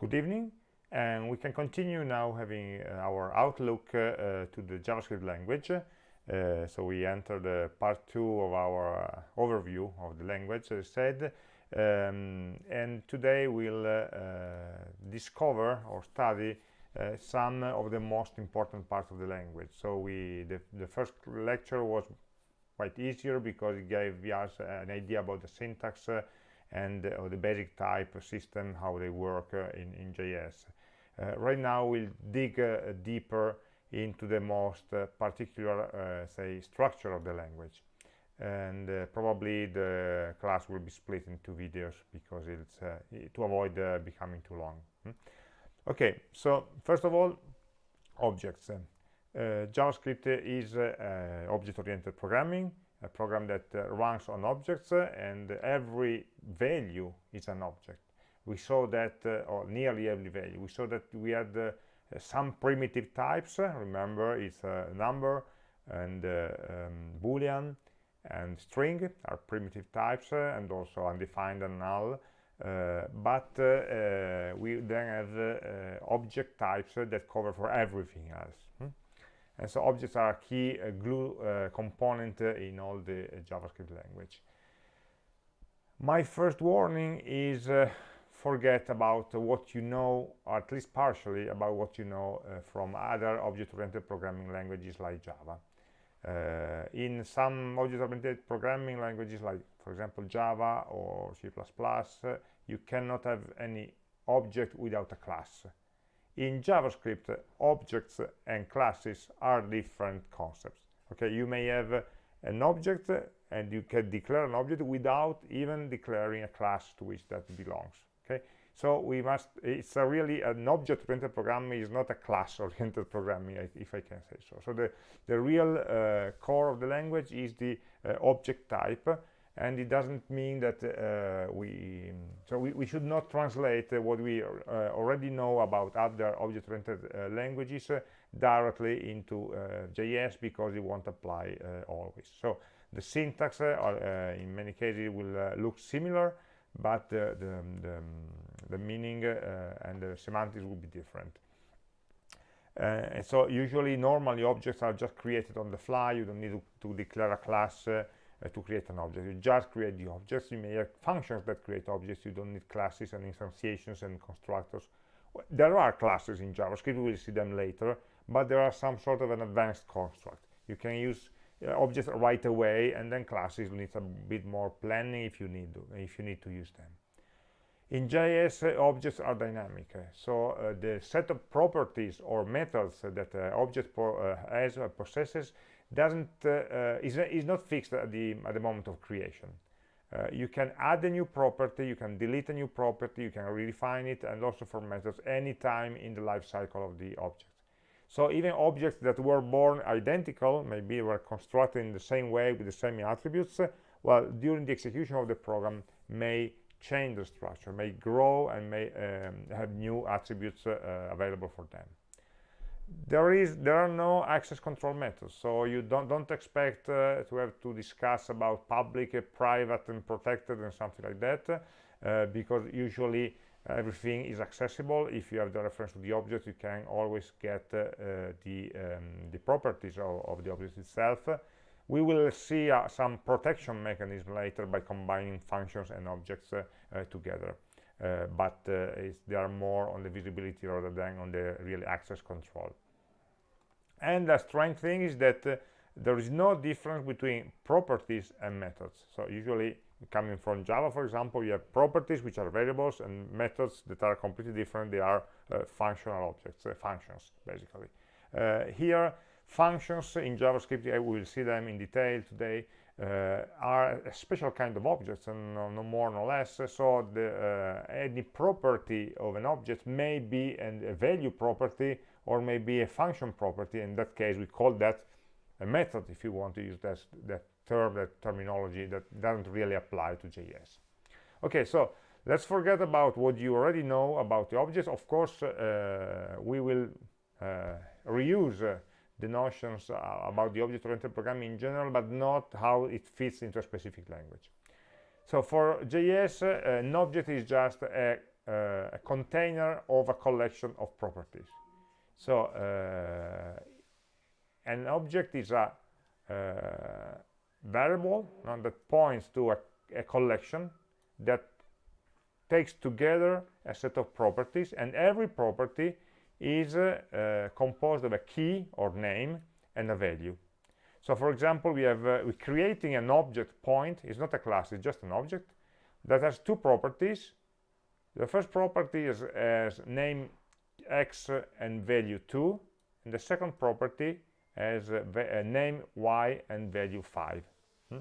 Good evening, and we can continue now having uh, our outlook uh, uh, to the JavaScript language. Uh, so we enter the part two of our uh, overview of the language, as I said, um, and today we'll uh, discover or study some of the most important parts of the language. So we the, the first lecture was quite easier because it gave us an idea about the syntax and uh, the basic type system, how they work uh, in, in JS. Uh, right now we'll dig deeper into the most particular, say, structure of the language. And probably the class will be split into videos because it's to avoid becoming too long. Hmm? Okay, so first of all, objects. Uh, JavaScript is uh, object-oriented programming a program that uh, runs on objects uh, and every value is an object we saw that uh, or nearly every value we saw that we had uh, some primitive types uh, remember it's a number and uh, um, boolean and string are primitive types and also undefined and null but we then have object types that cover for everything else? And so objects are a key uh, glue uh, component uh, in all the uh, javascript language. My first warning is uh, forget about what you know or at least partially about what you know uh, from other object-oriented programming languages like java. In some object-oriented programming languages like for example java or c++ you cannot have any object without a class in javascript objects and classes are different concepts. Okay you may have an object and you can declare an object without even declaring a class to which that belongs. Okay so we must it's a really an object oriented programming is not a class oriented programming if i can say so. So the the real uh, core of the language is the uh, object type and it doesn't mean that uh, we so we, we, should not translate uh, what we uh, already know about other object-oriented uh, languages uh, directly into uh, JS because it won't apply always. So the syntax in many cases will look similar but the, the, the, the meaning and the semantics will be different. And so usually normally objects are just created on the fly. You don't need to, to declare a class uh, to create an object. You just create the objects. You may have functions that create objects. You don't need classes and instantiations and constructors. There are classes in JavaScript. We'll see them later. But there are some sort of an advanced construct. You can use uh, objects right away, and then classes need a bit more planning if you need to, if you need to use them. In JS, uh, objects are dynamic. Uh, so uh, the set of properties or methods that uh, object uh, has possesses doesn't uh, uh, is, is not fixed at the at the moment of creation. Uh, you can add a new property you can delete a new property you can redefine it and also for methods anytime in the life cycle of the object. So even objects that were born identical maybe were constructed in the same way with the same attributes well during the execution of the program may change the structure may grow and may um, have new attributes uh, available for them there is there are no access control methods so you don't don't expect uh, to have to discuss about public uh, private and protected and something like that uh, because usually everything is accessible. If you have the reference to the object you can always get uh, the um, the properties of, of, the object itself. We will see uh, some protection mechanism later by combining functions and objects uh, together. uh, but uh, they are more on the visibility rather than on the real access control. And the strange thing is that uh, there is no difference between properties and methods. So usually coming from java for example you have properties which are variables and methods that are completely different. They are uh, functional objects uh, functions basically. Uh, here functions in javascript we will see them in detail today uh, are a special kind of objects and no, no more no less. So the, uh, any property of an object may be an, a value property or maybe a function property. In that case we call that a method if you want to use that, that term that terminology that doesn't really apply to JS okay so let's forget about what you already know about the objects. Of course uh, we will uh, reuse uh, the notions uh, about the object-oriented programming in general, but not how it fits into a specific language. So for JS, uh, an object is just a, uh, a container of a collection of properties. So uh, an object is a uh, variable that points to a, a collection that takes together a set of properties and every property is uh, composed of a key or name and a value. So for example we have uh, we're creating an object point it's not a class it's just an object that has two properties. The first property is as name x and value 2 and the second property as name y and value 5 hmm?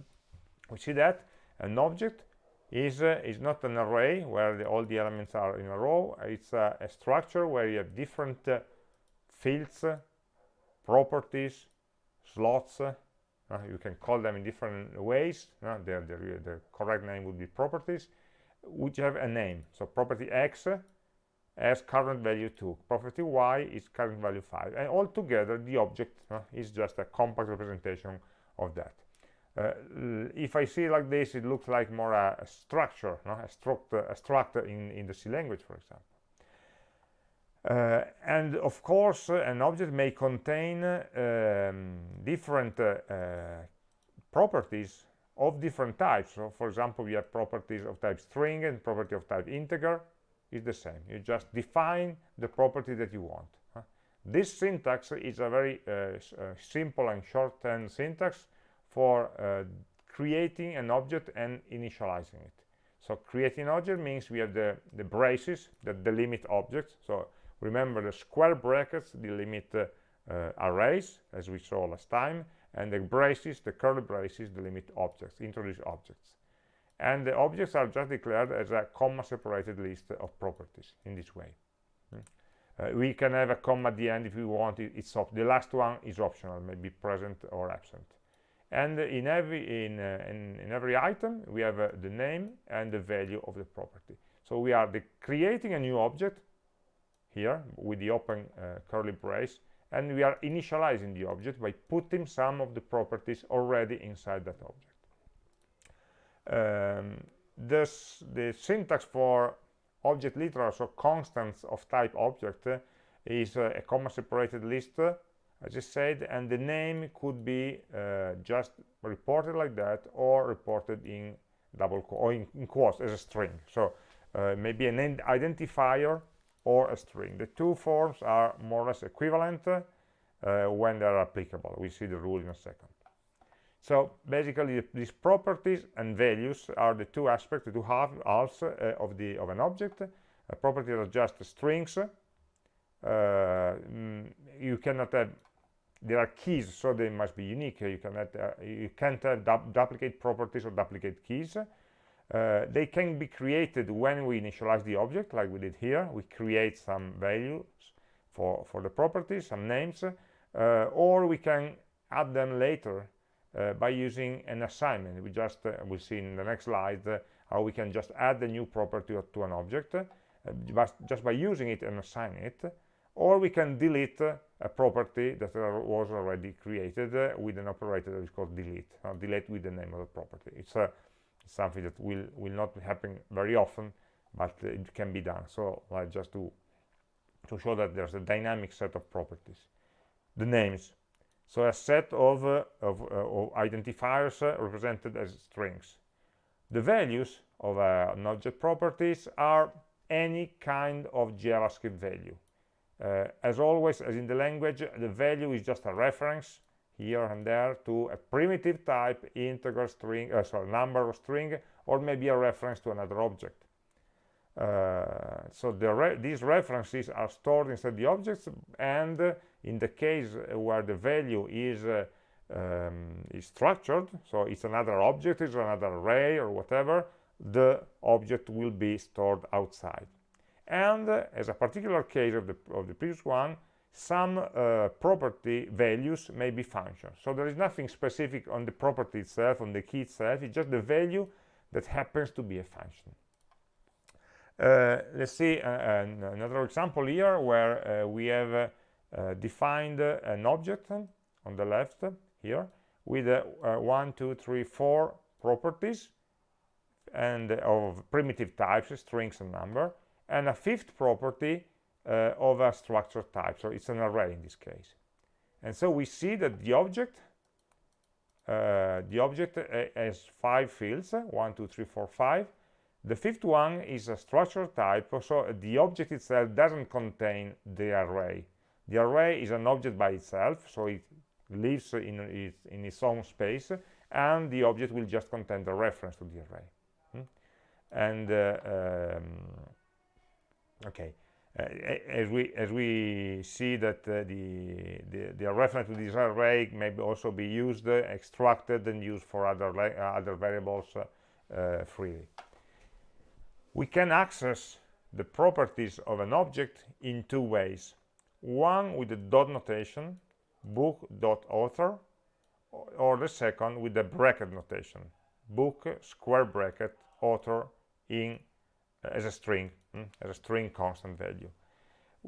we see that an object is uh, is not an array where the, all the elements are in a row. It's uh, a structure where you have different uh, fields properties slots uh, you can call them in different ways uh, the, the, the, correct name would be properties which have a name. So property x has current value 2 property y is current value 5 and altogether the object uh, is just a compact representation of that uh, if I see like this, it looks like more a, a structure, no? a, structure, a structure in, in the C language, for example. Uh, and of course, uh, an object may contain um, different uh, uh, properties of different types. So, for example, we have properties of type string and property of type integer. Is the same. You just define the property that you want. Huh? This syntax is a very simple and shorthand syntax for uh, creating an object and initializing it. So creating an object means we have the, the braces that delimit objects. So remember the square brackets delimit uh, uh, arrays, as we saw last time, and the braces, the curly braces, delimit objects, introduce objects. And the objects are just declared as a comma-separated list of properties in this way. Hmm. Uh, we can have a comma at the end if we want it, it's the last one is optional maybe present or absent and in every in, uh, in, in, every item we have uh, the name and the value of the property. So we are creating a new object here with the open uh, curly brace and we are initializing the object by putting some of the properties already inside that object. Um, this the syntax for object literals or constants of type object uh, is uh, a comma separated list as I said, and the name could be uh, just reported like that or reported in double or in, in quotes as a string. So uh, maybe an identifier or a string. The two forms are more or less equivalent uh, when they are applicable. We see the rule in a second. So basically, these properties and values are the two aspects, the two halves uh, of the of an object. A property are just strings. Uh, mm, you cannot have there are keys so they must be unique. You cannot uh, you can't have du duplicate properties or duplicate keys. Uh, they can be created when we initialize the object like we did here. We create some values for for the properties some names uh, or we can add them later uh, by using an assignment. We just uh, we'll see in the next slide uh, how we can just add a new property to an object just, just by using it and assigning it or we can delete a property that was already created uh, with an operator that is called delete. Uh, delete with the name of the property. It's uh, something that will will not happen very often but it can be done. So like just to to show that there's a dynamic set of properties. The names. So a set of, uh, of, uh, of, identifiers uh, represented as strings. The values of an object properties are any kind of javascript value. uh, as always, as in the language, the value is just a reference here and there to a primitive type, integer string, uh, sorry, number or string, or maybe a reference to another object. Uh, so the re these references are stored inside the objects, and uh, in the case where the value is uh, um, is structured, so it's another object, it's another array or whatever, the object will be stored outside and uh, as a particular case of the, of the previous one some uh, property values may be functions so there is nothing specific on the property itself on the key itself it's just the value that happens to be a function. Uh, let's see uh, another example here where uh, we have uh, defined an object on the left here with one two three four properties and of primitive types strings and number and a fifth property uh, of a structure type. So it's an array in this case. And so we see that the object uh, the object uh, has five fields one two three four five. The fifth one is a structure type so the object itself doesn't contain the array. The array is an object by itself so it lives in its, in its own space and the object will just contain the reference to the array. Hmm? and uh, um, okay. Uh, as we as we see that uh, the, the, the reference to this array may also be used uh, extracted and used for other uh, other variables uh, freely. We can access the properties of an object in two ways. One with the dot notation book.author or the second with the bracket notation book square bracket author in uh, as a string mm, as a string constant value.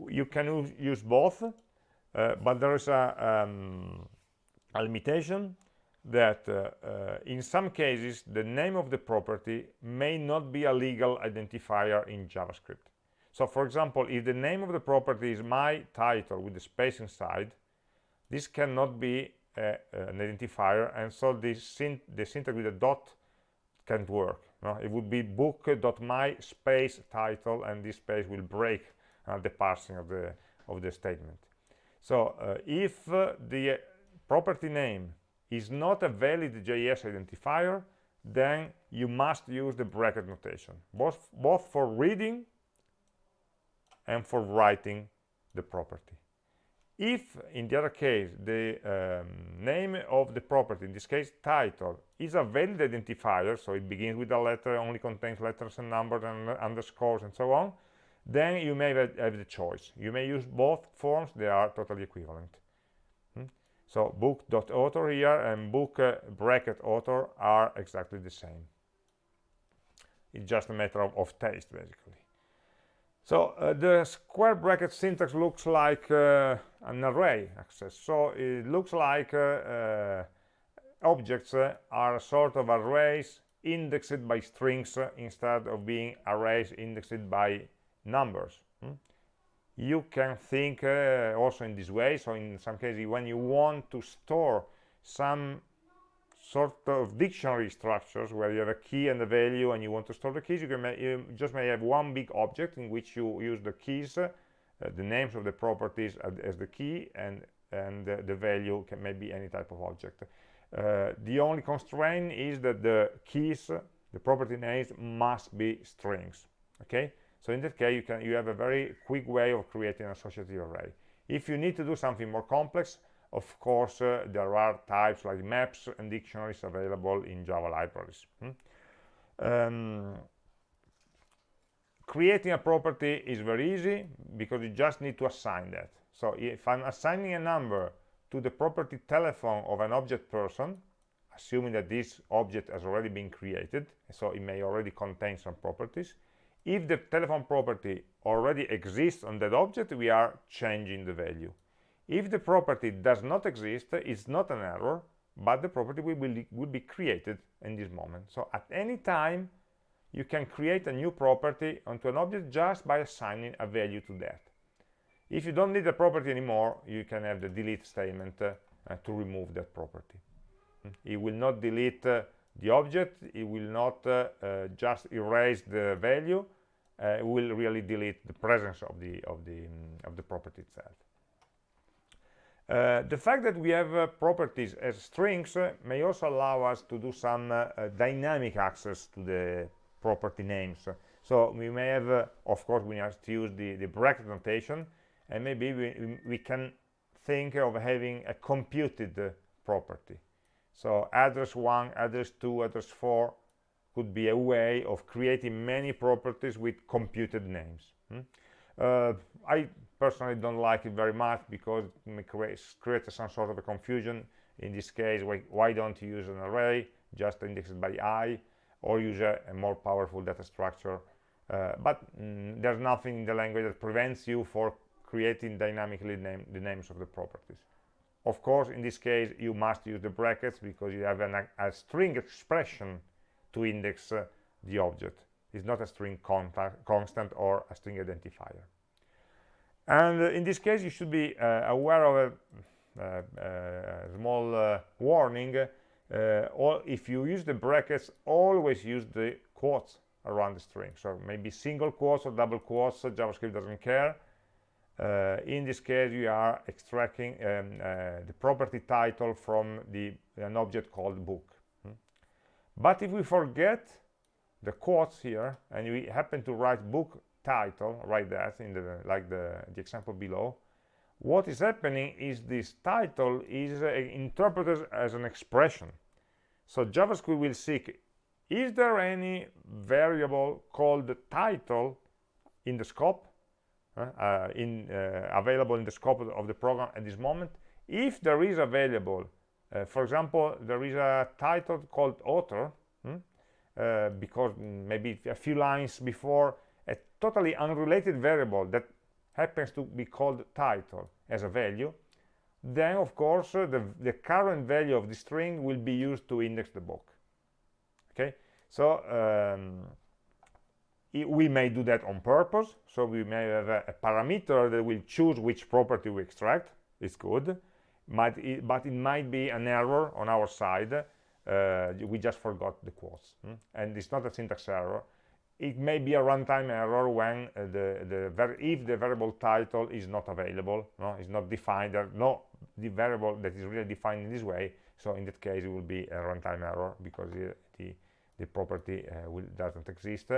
You can use both uh, but there is a, um, a limitation that uh, uh, in some cases the name of the property may not be a legal identifier in JavaScript. So for example if the name of the property is my title with the space inside this cannot be uh, an identifier and so this syn the syntax with a dot can't work no? it would be book.my space title and this space will break uh, the parsing of the of the statement so uh, if uh, the property name is not a valid JS identifier then you must use the bracket notation both both for reading and for writing the property if in the other case the um, name of the property in this case title is a valid identifier so it begins with a letter only contains letters and numbers and underscores and so on then you may have, the choice. You may use both forms they are totally equivalent. Hmm? so book.author here and book uh, bracket author are exactly the same. It's just a matter of, of taste basically so uh, the square bracket syntax looks like uh, an array access. So it looks like uh, uh objects uh, are sort of arrays indexed by strings uh, instead of being arrays indexed by numbers. Hmm? You can think also in this way. So in some cases, when you want to store some sort of dictionary structures where you have a key and a value and you want to store the keys. You, can you just may have one big object in which you use the keys uh, the names of the properties as the key and and uh, the value can maybe any type of object. Uh, the only constraint is that the keys the property names must be strings okay? So in that case you can you have a very quick way of creating an associative array. If you need to do something more complex of course, uh, there are types like maps and dictionaries available in Java libraries. Hmm? Um, creating a property is very easy because you just need to assign that. So if I'm assigning a number to the property telephone of an object person, assuming that this object has already been created, so it may already contain some properties, if the telephone property already exists on that object, we are changing the value. If the property does not exist, it's not an error, but the property will be, will be created in this moment. So at any time, you can create a new property onto an object just by assigning a value to that. If you don't need the property anymore, you can have the delete statement uh, uh, to remove that property. It will not delete uh, the object, it will not uh, uh, just erase the value, uh, it will really delete the presence of the, of the, um, of the property itself. Uh, the fact that we have uh, properties as strings uh, may also allow us to do some uh, uh, dynamic access to the property names. So we may have, of course, we have to use the, the bracket notation, and maybe we, we can think of having a computed property. So address 1, address 2, address 4 could be a way of creating many properties with computed names. Hmm? I personally don't like it very much because it creates, creates some sort of a confusion. In this case why, why don't you use an array just indexed by i or use a, a more powerful data structure? Uh, but mm, there's nothing in the language that prevents you for creating dynamically name, the names of the properties. Of course in this case you must use the brackets because you have an, a, string expression to index uh, the object. It's not a string constant or a string identifier and uh, in this case you should be uh, aware of a, uh, small warning or if you use the brackets always use the quotes around the string. So maybe single quotes or double quotes javascript doesn't care. Uh, in this case you are extracting um, uh, the property title from the an object called book. Hmm? but if we forget the quotes here and we happen to write book title write that in the like the, the example below. What is happening is this title is uh, interpreted as an expression. So javascript will seek is there any variable called title in the scope uh, in uh, available in the scope of the program at this moment? If there is available uh, for example there is a title called author hmm, because maybe a few lines before totally unrelated variable that happens to be called title as a value then of course uh, the, the current value of the string will be used to index the book. Okay? So um, we may do that on purpose. So we may have a, a, parameter that will choose which property we extract. It's good. Might it, but it might be an error on our side. Uh, we just forgot the quotes. Hmm? and it's not a syntax error it may be a runtime error when uh, the the if the variable title is not available no is not defined there no the variable that is really defined in this way so in that case it will be a runtime error because the the, the property uh, will, doesn't exist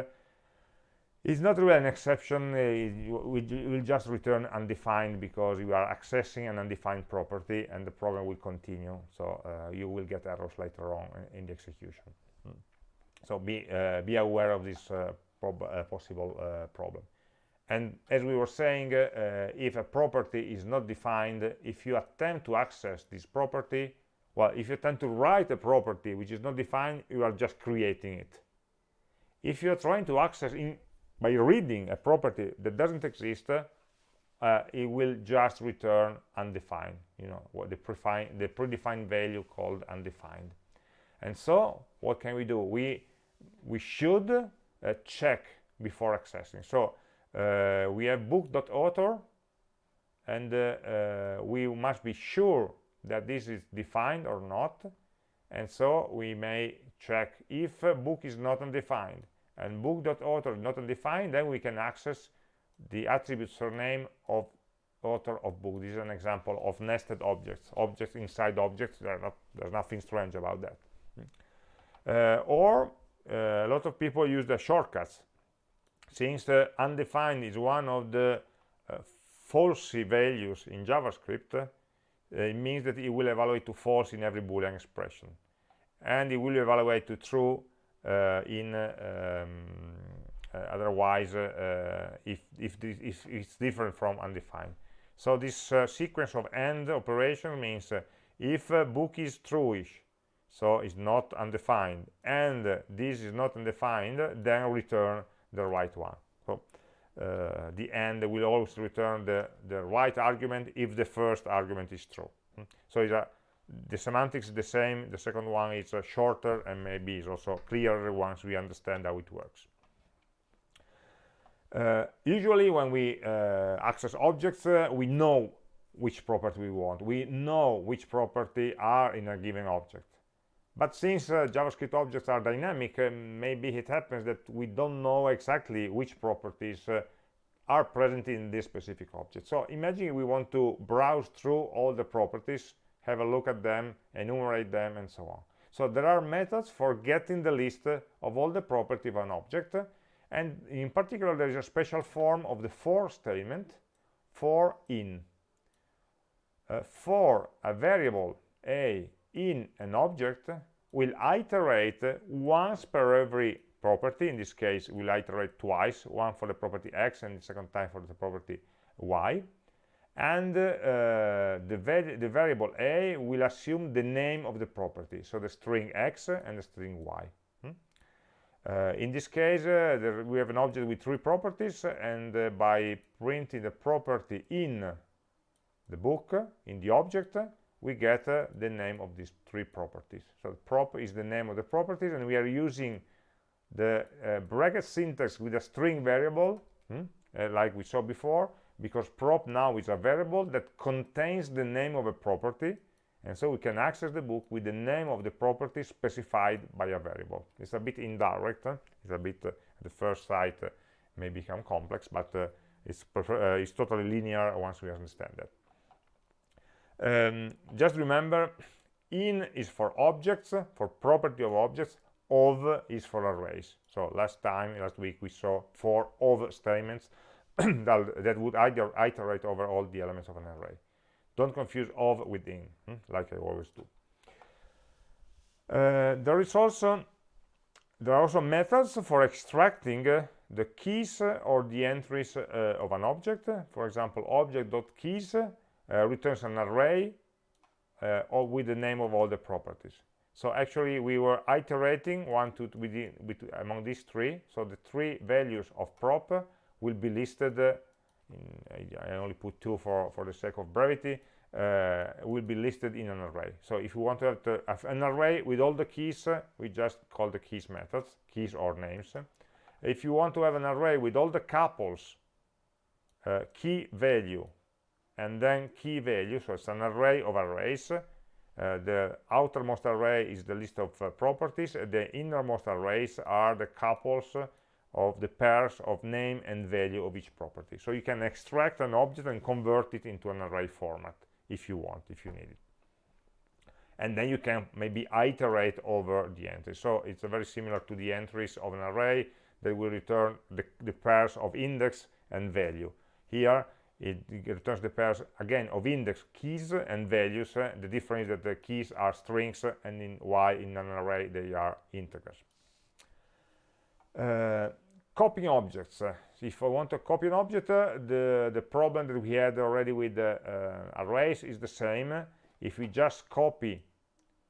it's not really an exception uh, we will just return undefined because you are accessing an undefined property and the program will continue so uh, you will get errors later on in the execution. So be uh, be aware of this uh, uh, possible problem. And as we were saying if a property is not defined if you attempt to access this property well if you attempt to write a property which is not defined you are just creating it. If you're trying to access in by reading a property that doesn't exist uh, it will just return undefined you know what the, predefined, the predefined value called undefined. And so what can we do? We we should uh, check before accessing. So uh, we have book.author and uh, uh, we must be sure that this is defined or not. And so we may check if book is not undefined. And book.author not undefined then we can access the attribute surname of author of book. This is an example of nested objects objects inside objects. Not, there's nothing strange about that. Uh, or a lot of people use the shortcuts since uh, undefined is one of the uh, falsy values in javascript uh, it means that it will evaluate to false in every boolean expression. And it will evaluate to true uh, in um, uh, otherwise uh, if, if, this, if it's different from undefined. So this sequence of AND operation means if book is trueish so it's not undefined. And this is not undefined then return the right one. So uh, the end will always return the the right argument if the first argument is true. Hmm. so a the semantics is the same the second one is uh, shorter and maybe is also clearer once we understand how it works. Uh, usually when we uh, access objects uh, we know which property we want. We know which property are in a given object but since uh, javascript objects are dynamic uh, maybe it happens that we don't know exactly which properties are present in this specific object so imagine we want to browse through all the properties have a look at them, enumerate them, and so on. So there are methods for getting the list of all the property of an object, and in particular there is a special form of the for statement for in. Uh, for a variable a in an object will iterate once per every property. In this case will iterate twice one for the property x and the second time for the property y. And uh, the, the, variable a will assume the name of the property so the string x and the string y. Hmm? uh, in this case uh, there, we have an object with three properties and uh, by printing the property in the book in the object we get uh, the name of these three properties. So prop is the name of the properties and we are using the uh, bracket syntax with a string variable hmm, uh, like we saw before because prop now is a variable that contains the name of a property and so we can access the book with the name of the property specified by a variable. It's a bit indirect huh? it's a bit uh, the first sight uh, may become complex but uh, it's, it's totally linear once we understand that um, just remember in is for objects for property of objects of is for arrays. So last time last week we saw for of statements that that would either iterate over all the elements of an array. Don't confuse of with in hmm? like i always do. Uh, there is also there are also methods for extracting uh, the keys uh, or the entries uh, of an object. For example object.keys returns an array uh, with the name of all the properties. So actually we were iterating one two within, among these three. So the three values of prop will be listed uh, in, I only put two for for the sake of brevity uh, will be listed in an array. So if you want to have, to have an array with all the keys uh, we just call the keys methods keys or names. If you want to have an array with all the couples uh, key value and then key value so it's an array of arrays. Uh, the outermost array is the list of uh, properties. The innermost arrays are the couples of the pairs of name and value of each property. So you can extract an object and convert it into an array format if you want if you need it. And then you can maybe iterate over the entries. So it's very similar to the entries of an array. That will return the, the pairs of index and value. Here it, returns the pairs again of index keys and values. Uh, the difference is that the keys are strings uh, and in y in an array they are integers. Uh, copying objects. Uh, if i want to copy an object uh, the the problem that we had already with the uh, arrays is the same. If we just copy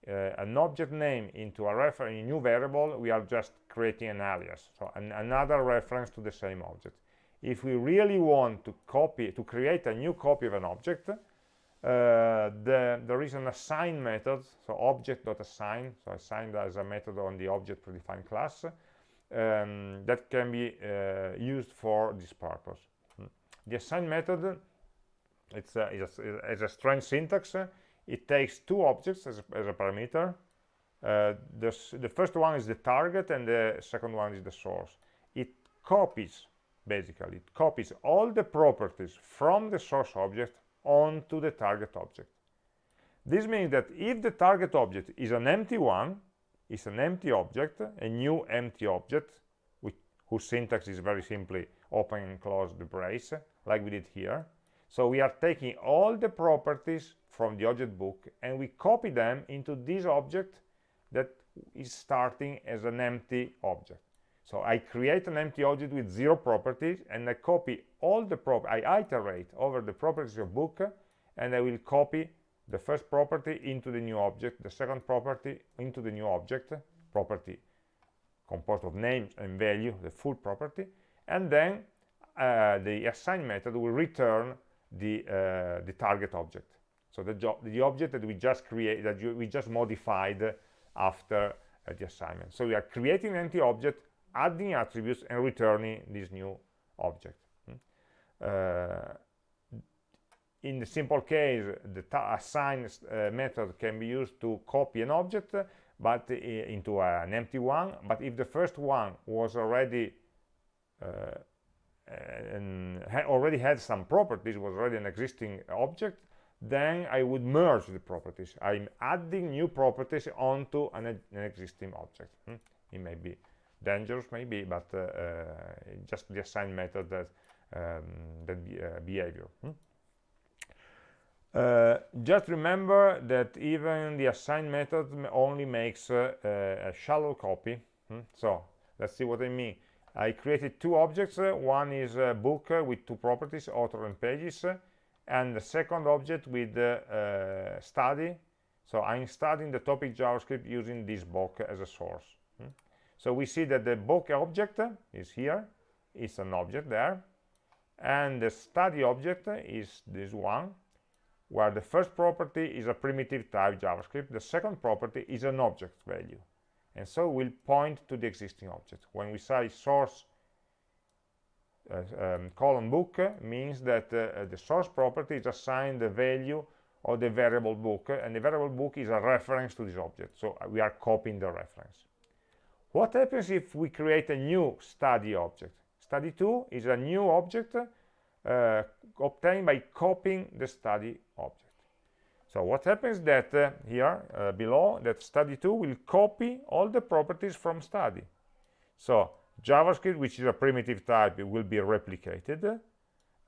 an object name into a reference a new variable we are just creating an alias. So an, another reference to the same object if we really want to copy to create a new copy of an object uh, the, there is an assign method so object.assign so assign as a method on the object predefined class um, that can be uh, used for this purpose. Hmm. the assign method it's a, a, a strange syntax. It takes two objects as a, as a parameter. Uh, the first one is the target and the second one is the source. It copies basically. It copies all the properties from the source object onto the target object. This means that if the target object is an empty one is an empty object a new empty object which, whose syntax is very simply open and close the brace like we did here. So we are taking all the properties from the object book and we copy them into this object that is starting as an empty object so I create an empty object with zero properties and I copy all the prop I iterate over the properties of book and I will copy the first property into the new object, the second property into the new object, property composed of names and value, the full property, and then uh, the assign method will return the uh, the target object. So the job, the object that we just create, that you, we just modified after uh, the assignment. So we are creating an empty object adding attributes and returning this new object hmm? uh, in the simple case the assign uh, method can be used to copy an object but uh, into an empty one but if the first one was already uh, ha already had some properties was already an existing object then I would merge the properties I'm adding new properties onto an, an existing object hmm? it may be dangerous maybe but uh, uh, just the assign method that um, that be, uh, behavior hmm? Uh, just remember that even the assign method only makes uh, a shallow copy hmm? so let's see what I mean I created two objects uh, one is a book with two properties author and pages and the second object with study so I'm studying the topic JavaScript using this book as a source? So we see that the book object is here it's an object there and the study object is this one where the first property is a primitive type javascript the second property is an object value. And so we'll point to the existing object. When we say source uh, um, colon book means that uh, the source property is assigned the value of the variable book and the variable book is a reference to this object. So we are copying the reference what happens if we create a new study object? Study2 is a new object uh, obtained by copying the study object. So what happens that uh, here uh, below that study2 will copy all the properties from study. So javascript which is a primitive type will be replicated.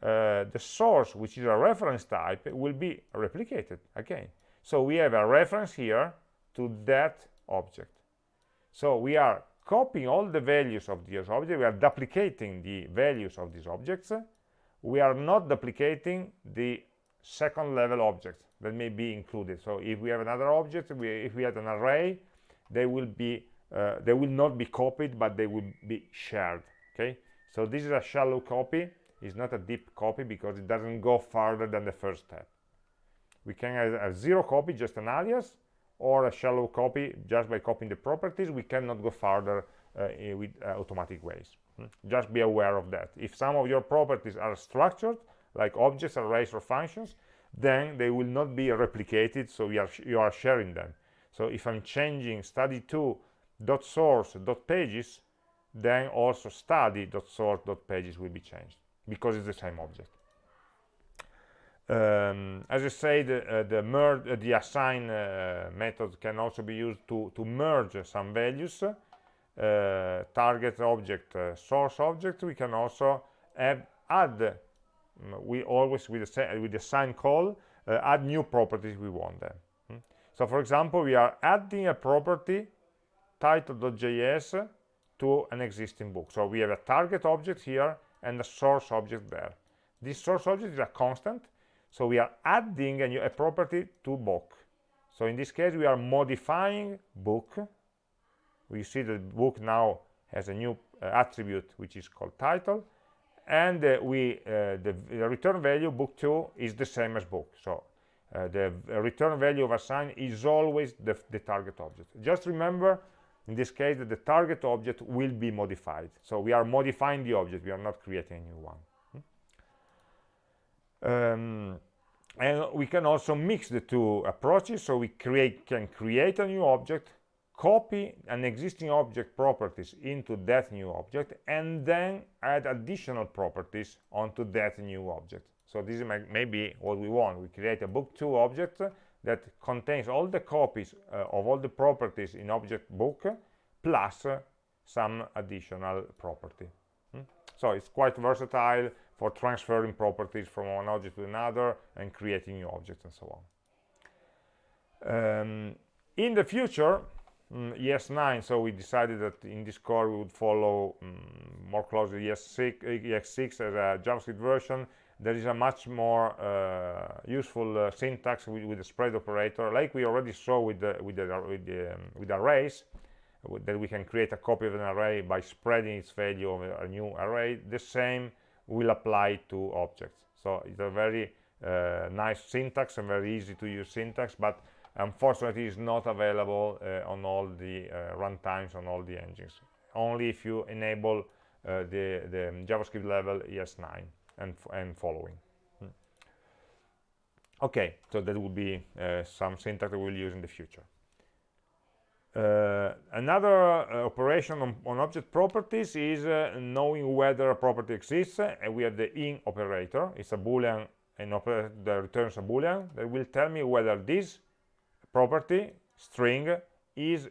Uh, the source which is a reference type will be replicated again. So we have a reference here to that object so we are copying all the values of this object we are duplicating the values of these objects. We are not duplicating the second level objects that may be included. So if we have another object we, if we had an array they will be uh, they will not be copied but they will be shared okay? So this is a shallow copy. It's not a deep copy because it doesn't go farther than the first step. We can have a zero copy just an alias or a shallow copy just by copying the properties we cannot go further uh, with uh, automatic ways. Hmm? just be aware of that. If some of your properties are structured like objects arrays or functions then they will not be replicated so you are, you are sharing them. So if i'm changing study2 dot source dot pages then also study dot source dot pages will be changed because it's the same object um, as I said, uh, the merge, uh, the assign uh, method can also be used to, to merge some values, uh, target object, uh, source object. We can also add, add um, we always with the, with the assign call, uh, add new properties we want them. Hmm? So for example, we are adding a property title.js to an existing book. So we have a target object here and a source object there. This source object is a constant, so we are adding a, new, a property to book. So in this case, we are modifying book. We see that book now has a new uh, attribute which is called title, and uh, we uh, the, the, return value book2 is the same as book. So uh, the return value of assign is always the, the target object. Just remember in this case that the target object will be modified so we are modifying the object we are not creating a new one? Um, and we can also mix the two approaches. So we create can create a new object copy an existing object properties into that new object and then add additional properties onto that new object. So this is maybe what we want. We create a book2 object that contains all the copies uh, of all the properties in object book plus uh, some additional property. Hmm? so it's quite versatile for transferring properties from one object to another and creating new objects and so on. Um, in the future mm, ES9 so we decided that in this core we would follow um, more closely ES6, ES6 as a JavaScript version. There is a much more uh, useful uh, syntax with, with, the spread operator like we already saw with the with the with, the, um, with arrays that we can create a copy of an array by spreading its value over a new array. The same will apply to objects so it's a very uh, nice syntax and very easy to use syntax but unfortunately it's not available uh, on all the uh, runtimes on all the engines only if you enable uh, the the javascript level es9 and, and following. Hmm. Okay, so that will be uh, some syntax that we'll use in the future. Uh, another uh, operation on, on, object properties is uh, knowing whether a property exists and we have the in operator it's a boolean an operator that returns a boolean that will tell me whether this property string is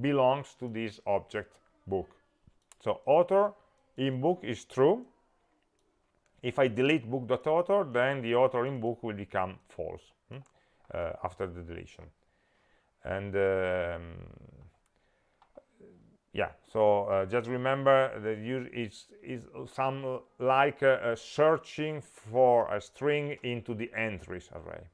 belongs to this object book so author in book is true if I delete book.author, then the author in book will become false hmm? uh, after the deletion. And um, yeah, so uh, just remember that use is is some like uh, searching for a string into the entries array.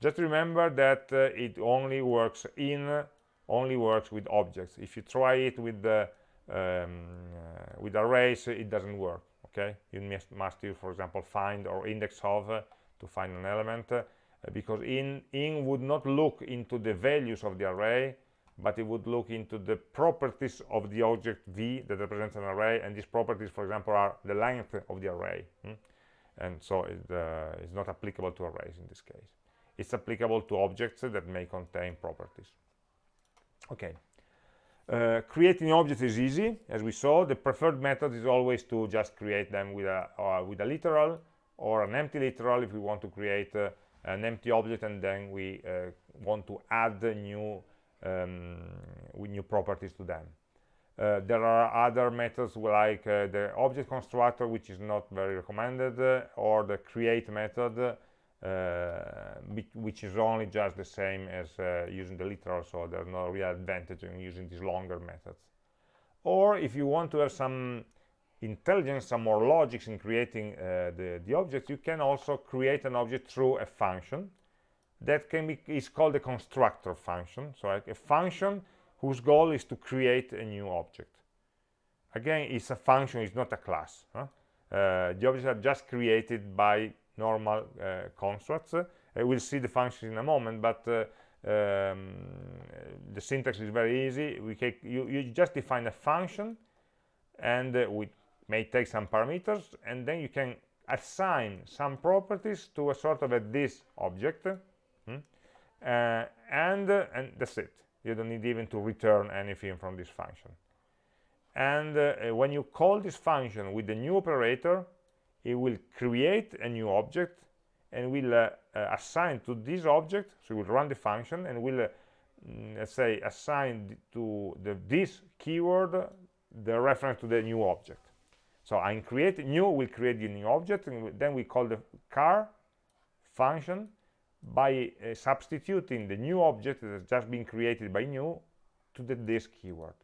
Just remember that uh, it only works in only works with objects. If you try it with the um, uh, with arrays, it doesn't work okay you must, must use for example find or index of uh, to find an element because in in would not look into the values of the array but it would look into the properties of the object v that represents an array and these properties for example are the length of the array hmm? and so it, uh, it's not applicable to arrays in this case. It's applicable to objects that may contain properties. Okay. Uh, creating objects is easy. As we saw the preferred method is always to just create them with a uh, with a literal or an empty literal if we want to create uh, an empty object and then we uh, want to add new um, new properties to them. Uh, there are other methods like uh, the object constructor which is not very recommended or the create method uh, which is only just the same as uh, using the literal so there's no real advantage in using these longer methods. Or if you want to have some intelligence some more logics in creating uh, the the object you can also create an object through a function that can be is called a constructor function so like a function whose goal is to create a new object again it's a function it's not a class huh? uh, the objects are just created by normal uh, constructs. Uh, we'll see the function in a moment, but uh, um, the syntax is very easy. We can, you, you just define a function, and we may take some parameters, and then you can assign some properties to a sort of a this object, hmm? uh, and uh, and that's it. You don't need even to return anything from this function. And uh, when you call this function with the new operator, it will create a new object and will uh, uh, assign to this object so we'll run the function and will uh, mm, let's say assign to the this keyword the reference to the new object so i create new will create the new object and then we call the car function by uh, substituting the new object that has just been created by new to the this keyword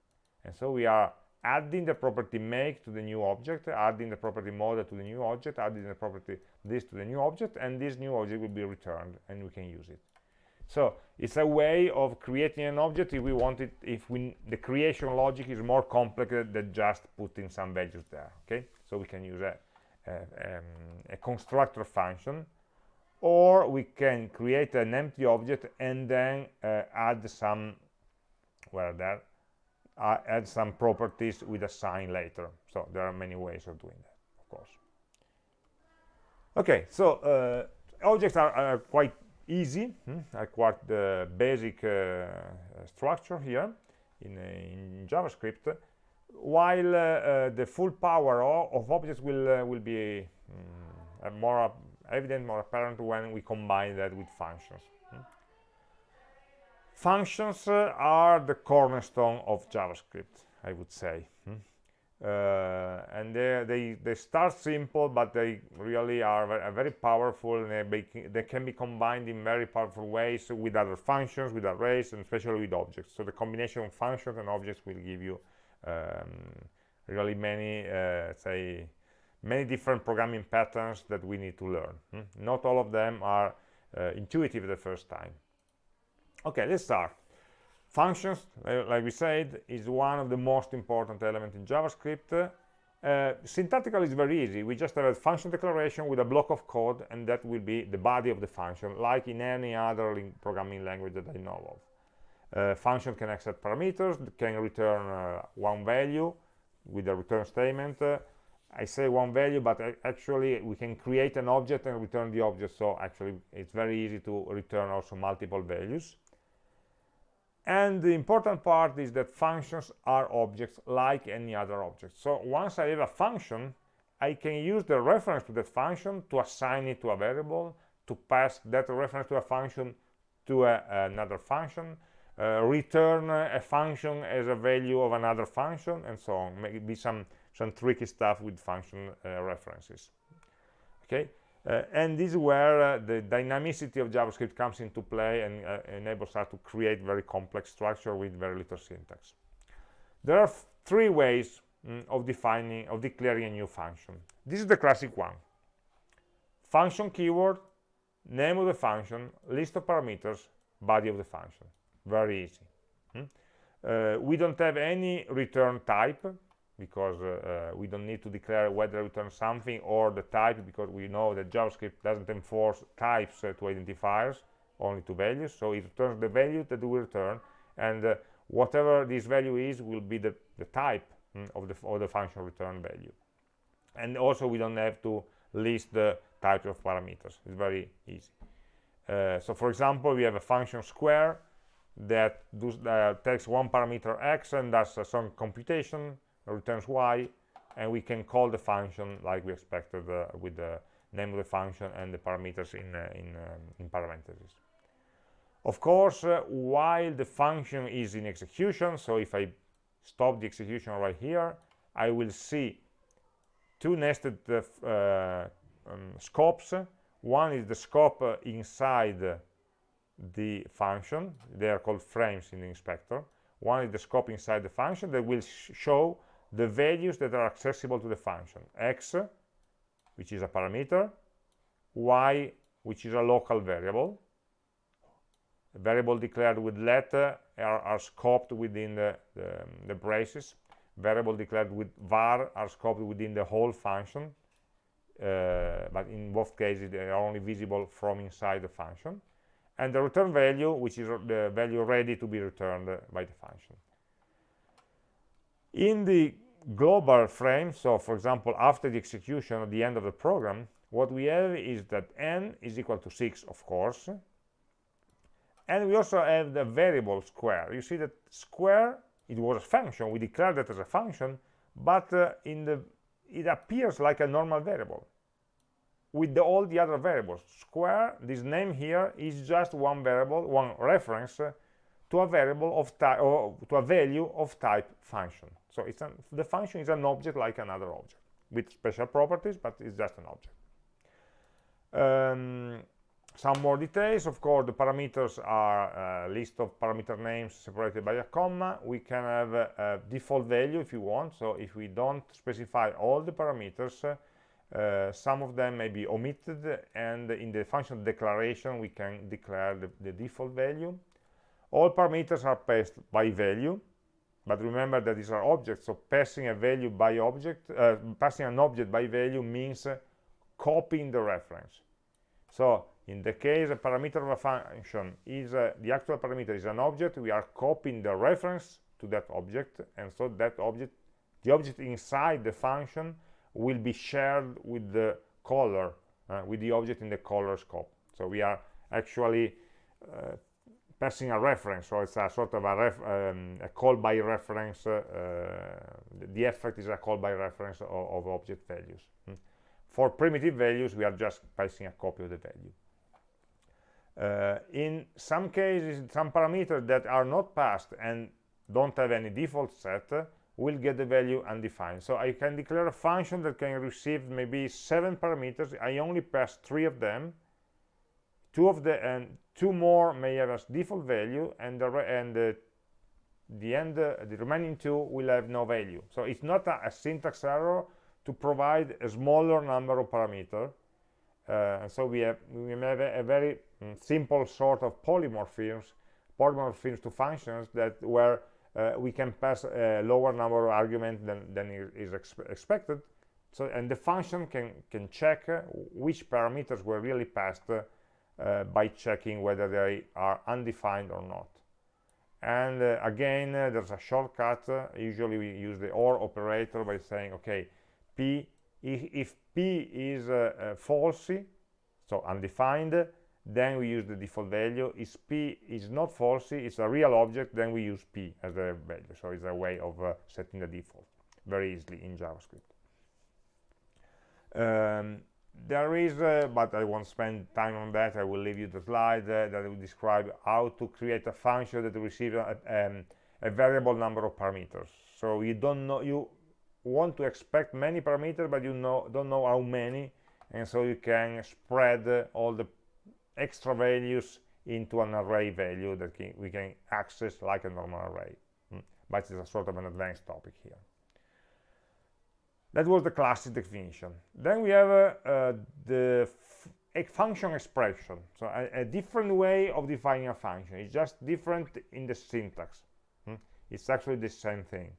and so we are adding the property make to the new object, adding the property model to the new object, adding the property this to the new object, and this new object will be returned and we can use it. So it's a way of creating an object if we want it, if we, the creation logic is more complex than just putting some values there, okay? So we can use a, a, um, a constructor function, or we can create an empty object and then uh, add some, well, there, uh, add some properties with a sign later so there are many ways of doing that of course okay so uh, objects are, are, quite easy hmm? are quite the basic uh, structure here in, in javascript while uh, uh, the full power of, objects will uh, will be um, more evident more apparent when we combine that with functions functions uh, are the cornerstone of javascript i would say hmm? Uh, and they, they they start simple but they really are very, powerful and they, they, can be combined in very powerful ways with other functions with arrays and especially with objects. So the combination of functions and objects will give you um, really many uh, say many different programming patterns that we need to learn. Hmm? not all of them are uh, intuitive the first time. Okay let's start functions like we said is one of the most important elements in javascript. Uh, syntactically is very easy. We just have a function declaration with a block of code and that will be the body of the function like in any other programming language that i know of. Uh, function can accept parameters can return uh, one value with a return statement. Uh, I say one value, but actually we can create an object and return the object. So actually it's very easy to return also multiple values and the important part is that functions are objects like any other object. So once i have a function i can use the reference to that function to assign it to a variable to pass that reference to a function to a, another function uh, return a function as a value of another function and so on. Maybe some some tricky stuff with function uh, references. Okay uh, and this is where uh, the dynamicity of JavaScript comes into play and uh, enables us to create very complex structure with very little syntax. There are three ways mm, of defining, of declaring a new function. This is the classic one. Function keyword, name of the function, list of parameters, body of the function. Very easy. Hmm? Uh, we don't have any return type because uh, uh, we don't need to declare whether return something or the type because we know that JavaScript doesn't enforce types uh, to identifiers only to values. So it returns the value that we return and uh, whatever this value is will be the, the type mm, of the of the function return value. And also we don't have to list the type of parameters. It's very easy. Uh, so for example we have a function square that does, uh, takes one parameter x and does some computation returns y and we can call the function like we expected uh, with the name of the function and the parameters in uh, in, um, in parentheses. Of course uh, while the function is in execution so if i stop the execution right here i will see two nested uh, um, scopes. One is the scope uh, inside the function. They are called frames in the inspector. One is the scope inside the function that will sh show the values that are accessible to the function. X which is a parameter y which is a local variable a variable declared with let are, are, scoped within the, the, the braces variable declared with var are scoped within the whole function uh, but in both cases they are only visible from inside the function and the return value which is the value ready to be returned by the function in the global frame so for example after the execution at the end of the program what we have is that n is equal to 6 of course. And we also have the variable square. You see that square it was a function. We declared that as a function but uh, in the it appears like a normal variable with the, all the other variables. Square this name here is just one variable one reference uh, to a variable of type or to a value of type function. So it's an, the function is an object like another object with special properties but it's just an object. Um, some more details. Of course the parameters are a list of parameter names separated by a comma. We can have a, a default value if you want. So if we don't specify all the parameters uh, some of them may be omitted and in the function declaration we can declare the, the default value all parameters are passed by value but remember that these are objects so passing a value by object uh, passing an object by value means uh, copying the reference. So in the case a parameter of a function is uh, the actual parameter is an object we are copying the reference to that object and so that object the object inside the function will be shared with the caller uh, with the object in the caller scope. So we are actually uh, passing a reference so it's a sort of a, um, a call by reference uh, the effect is a call by reference of, of object values hmm. for primitive values we are just passing a copy of the value uh, in some cases, some parameters that are not passed and don't have any default set will get the value undefined. So I can declare a function that can receive maybe seven parameters. I only pass three of them. Two of the and two more may have a default value, and the and the, the end uh, the remaining two will have no value. So it's not a, a syntax error to provide a smaller number of parameters uh, so we have we have a, a very mm, simple sort of polymorphisms polymorphisms to functions that where uh, we can pass a lower number of arguments than, than is exp expected so and the function can can check uh, which parameters were really passed uh, by checking whether they are undefined or not. And uh, again uh, there's a shortcut. Usually we use the or operator by saying okay p if, if p is uh, uh, falsy so undefined then we use the default value. If p is not falsy it's a real object then we use p as the value. So it's a way of uh, setting the default very easily in javascript. Um, there is uh, but i won't spend time on that. I will leave you the slide uh, that will describe how to create a function that receives a, um, a variable number of parameters. So you don't know you want to expect many parameters but you know don't know how many and so you can spread uh, all the extra values into an array value that can, we can access like a normal array. Mm. but it's a sort of an advanced topic here that was the classic definition then we have uh, uh, the function expression so a, a, different way of defining a function it's just different in the syntax mm. it's actually the same thing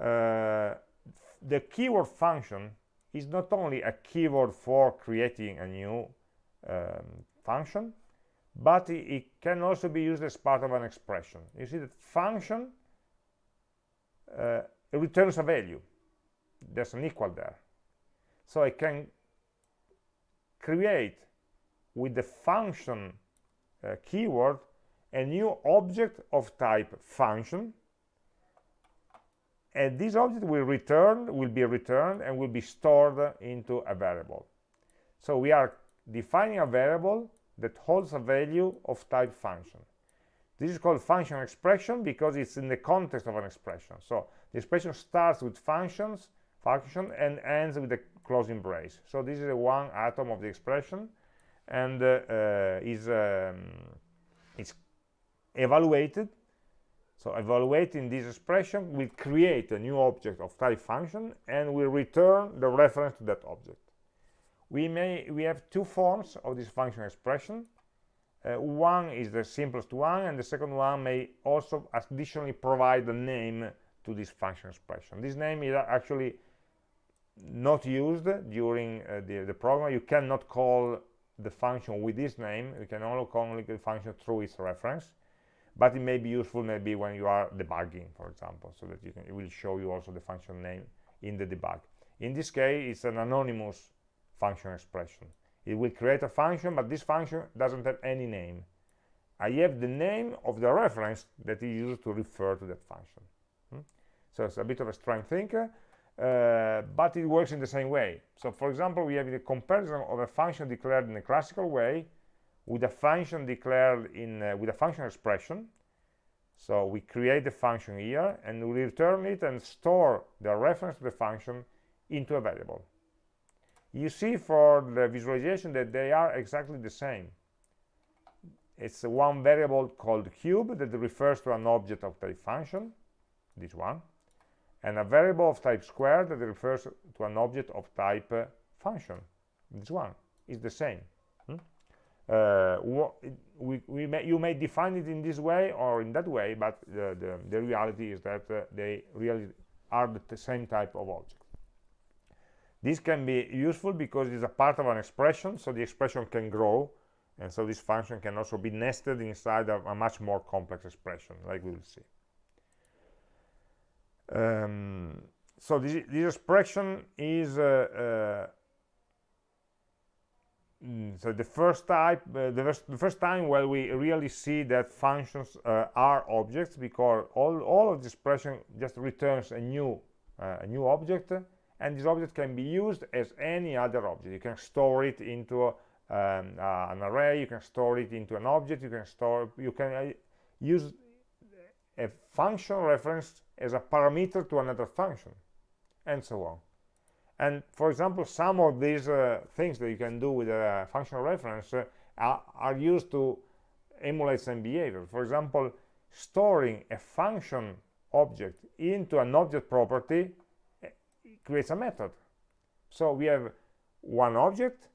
uh, the keyword function is not only a keyword for creating a new um, function but it, it, can also be used as part of an expression. You see that function uh, returns a value. There's an equal there. So I can create with the function uh, keyword a new object of type function. And this object will return will be returned and will be stored into a variable. So we are defining a variable that holds a value of type function. This is called function expression because it's in the context of an expression. So the expression starts with functions function and ends with a closing brace so this is one atom of the expression and uh, uh, is um, is evaluated. So evaluating this expression will create a new object of type function and will return the reference to that object. We may we have two forms of this function expression. Uh, one is the simplest one and the second one may also additionally provide a name to this function expression. This name is actually not used during uh, the, the program. You cannot call the function with this name. You can only call the function through its reference. But it may be useful maybe when you are debugging for example so that you can it will show you also the function name in the debug. In this case it's an anonymous function expression. It will create a function but this function doesn't have any name. I have the name of the reference that is used to refer to that function. Hmm? so it's a bit of a strange thing uh, but it works in the same way. So for example we have the comparison of a function declared in a classical way with a function declared in uh, with a function expression. So we create the function here and we return it and store the reference to the function into a variable. You see for the visualization that they are exactly the same. It's one variable called cube that refers to an object of type function this one and a variable of type square that refers to an object of type uh, function. This one is the same uh, we, we may, you may define it in this way or in that way but the, the, the reality is that uh, they really are the same type of object. This can be useful because it's a part of an expression so the expression can grow and so this function can also be nested inside of a much more complex expression like we will see um, so this, this, expression is uh, uh Mm, so the first type uh, the, first, the, first, time where we really see that functions uh, are objects because all, all of the expression just returns a new a new object and this object can be used as any other object. You can store it into um, uh, an array you can store it into an object you can store you can uh, use a function reference as a parameter to another function and so on. And for example some of these uh, things that you can do with a functional reference uh, are, are, used to emulate some behavior. For example storing a function object into an object property uh, creates a method. So we have one object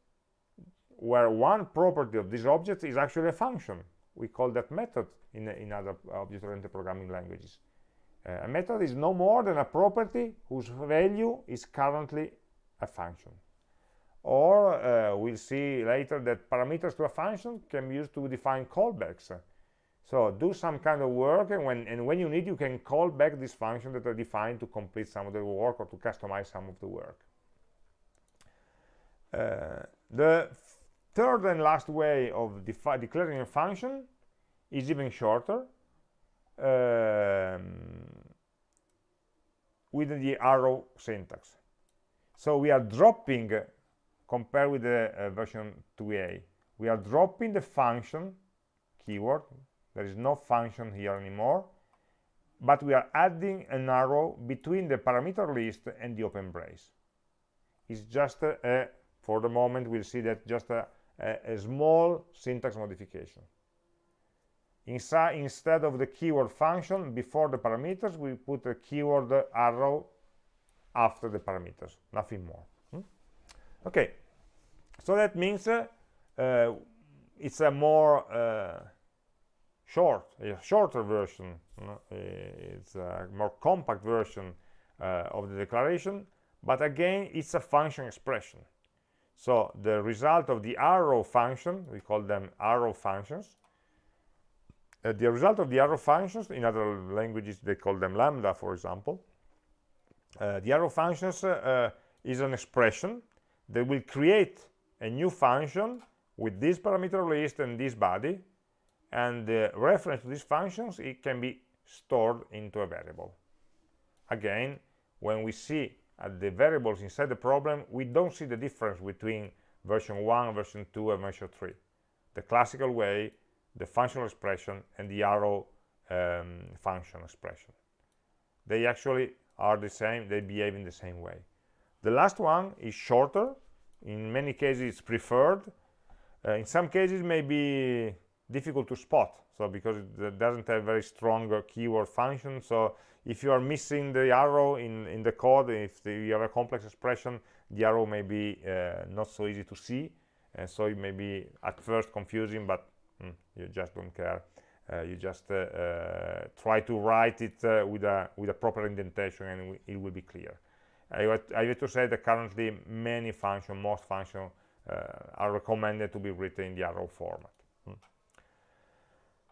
where one property of this object is actually a function. We call that method in, in other object-oriented programming languages uh, a method is no more than a property whose value is currently a function. Or uh, we'll see later that parameters to a function can be used to define callbacks. So do some kind of work, and when, and when you need, you can call back this function that are defined to complete some of the work or to customize some of the work. Uh, the third and last way of declaring a function is even shorter. Um, with the arrow syntax. So we are dropping, compared with the uh, version 2a, we are dropping the function keyword. There is no function here anymore, but we are adding an arrow between the parameter list and the open brace. It's just, a, a for the moment, we'll see that just a, a, a small syntax modification. Inside, instead of the keyword function before the parameters, we put a keyword arrow after the parameters, nothing more. Hmm? Okay, so that means uh, uh, it's a more uh, short, a shorter version, it's a more compact version uh, of the declaration, but again, it's a function expression. so the result of the arrow function we call them arrow functions uh, the result of the arrow functions in other languages they call them lambda for example uh, the arrow functions uh, uh, is an expression that will create a new function with this parameter list and this body and the reference to these functions it can be stored into a variable. Again when we see at the variables inside the problem we don't see the difference between version 1 version 2 and version 3 the classical way the functional expression and the arrow um, function expression. They actually are the same they behave in the same way. The last one is shorter. In many cases it's preferred. Uh, in some cases may be difficult to spot so because it doesn't have very strong uh, keyword function. So if you are missing the arrow in in the code if the, you have a complex expression the arrow may be uh, not so easy to see. And so it may be at first confusing but mm, you just don't care. Uh, you just uh, uh, try to write it with a with a proper indentation and it will be clear. I, have to say that currently many functions most functions are recommended to be written in the arrow format.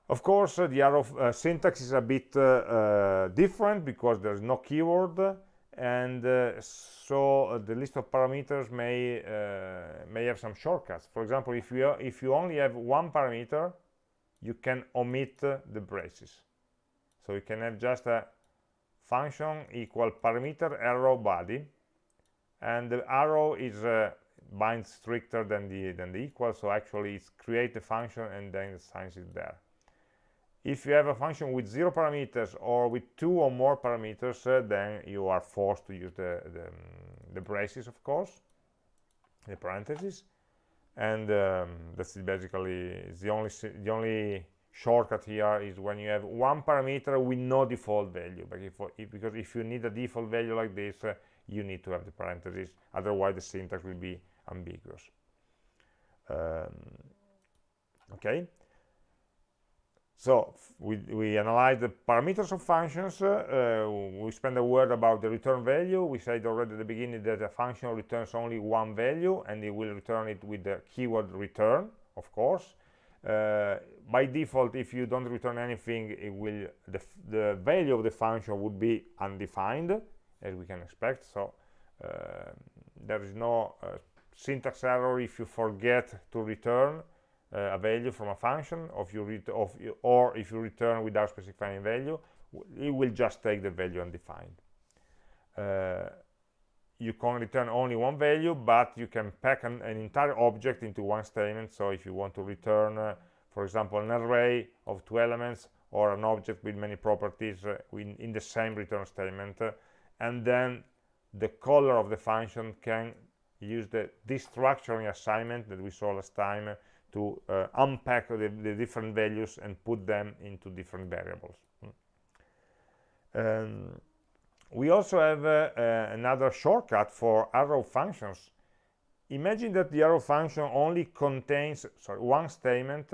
Of course, uh, the arrow uh, syntax is a bit uh, different because there's no keyword, and uh, so uh, the list of parameters may uh, may have some shortcuts. For example, if you if you only have one parameter, you can omit the braces. So you can have just a function equal parameter arrow body, and the arrow is uh, binds stricter than the than the equal. So actually, it's create the function and then assigns it there if you have a function with zero parameters or with two or more parameters uh, then you are forced to use the, the, the, braces of course the parentheses. And um, that's basically the only the only shortcut here is when you have one parameter with no default value. But if, if because if you need a default value like this uh, you need to have the parentheses. Otherwise the syntax will be ambiguous. Um, okay so we, we analyze the parameters of functions. Uh, we spend a word about the return value. We said already at the beginning that a function returns only one value and it will return it with the keyword return, of course. Uh, by default, if you don't return anything, it will the, the value of the function would be undefined, as we can expect. So uh, there is no uh, syntax error if you forget to return a value from a function of you of or if you return without specifying value it will just take the value undefined. Uh, you can return only one value but you can pack an, an, entire object into one statement. So if you want to return uh, for example an array of two elements or an object with many properties uh, in, in, the same return statement uh, and then the caller of the function can use the destructuring assignment that we saw last time to uh, unpack the, the, different values and put them into different variables. Um, we also have uh, uh, another shortcut for arrow functions. Imagine that the arrow function only contains sorry, one statement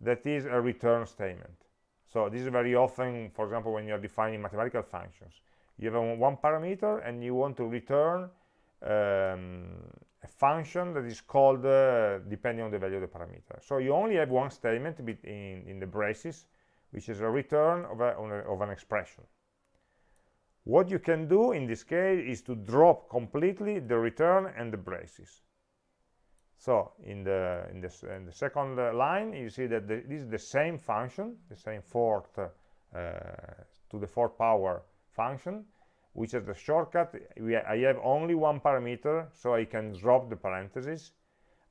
that is a return statement. So this is very often, for example, when you're defining mathematical functions. You have one parameter and you want to return um, a function that is called uh, depending on the value of the parameter. So you only have one statement in, in the braces, which is a return of, a, of an expression. What you can do in this case is to drop completely the return and the braces. So in the in the, in the second uh, line, you see that the, this is the same function, the same fourth uh, to the fourth power function, which is the shortcut. I have only one parameter so I can drop the parentheses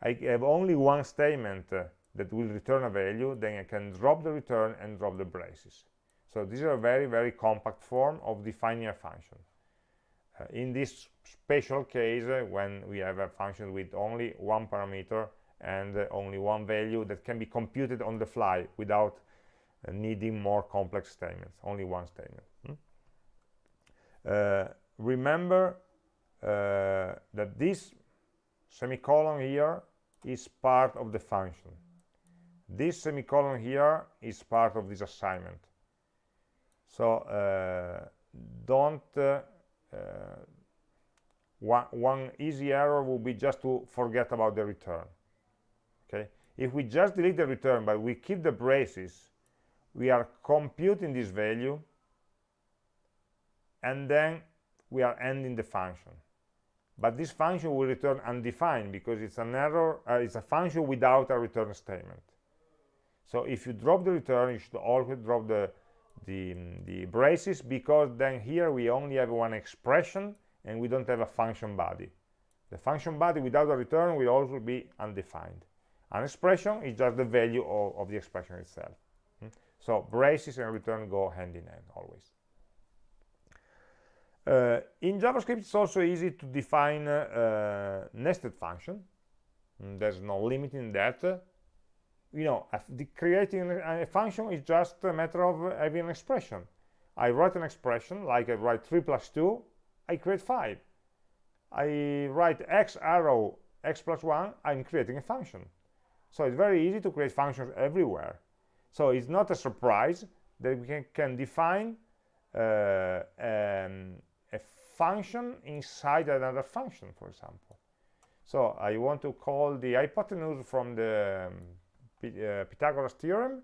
I have only one statement uh, that will return a value then I can drop the return and drop the braces. So these are a very very compact form of defining a function. Uh, in this special case uh, when we have a function with only one parameter and uh, only one value that can be computed on the fly without uh, needing more complex statements only one statement remember uh, that this semicolon here is part of the function. This semicolon here is part of this assignment. So uh, don't uh, uh, one, one easy error would be just to forget about the return okay? If we just delete the return but we keep the braces we are computing this value and then we are ending the function. But this function will return undefined because it's an error uh, it's a function without a return statement. So if you drop the return you should always drop the the, the braces because then here we only have one expression and we don't have a function body. The function body without a return will also be undefined. An expression is just the value of, of the expression itself. Hmm? so braces and return go hand in hand always uh, in JavaScript, it's also easy to define uh, nested function. Mm, there's no limit in that. You know, creating a function is just a matter of having an expression. I write an expression, like I write 3 plus 2, I create 5. I write x arrow x plus 1, I'm creating a function. So it's very easy to create functions everywhere. So it's not a surprise that we can, can define uh, function inside another function, for example. So I want to call the hypotenuse from the um, uh, Pythagoras theorem,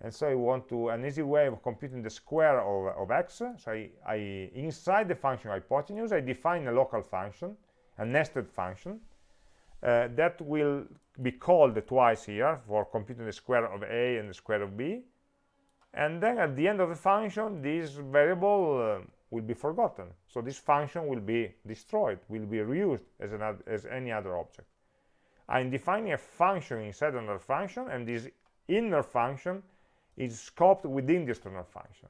and so I want to an easy way of computing the square of, of x. So I, I inside the function hypotenuse, I define a local function, a nested function, uh, that will be called twice here for computing the square of a and the square of b. And then at the end of the function, this variable uh, will be forgotten. So this function will be destroyed, will be reused as, an, as any other object. I'm defining a function inside another function, and this inner function is scoped within the external function.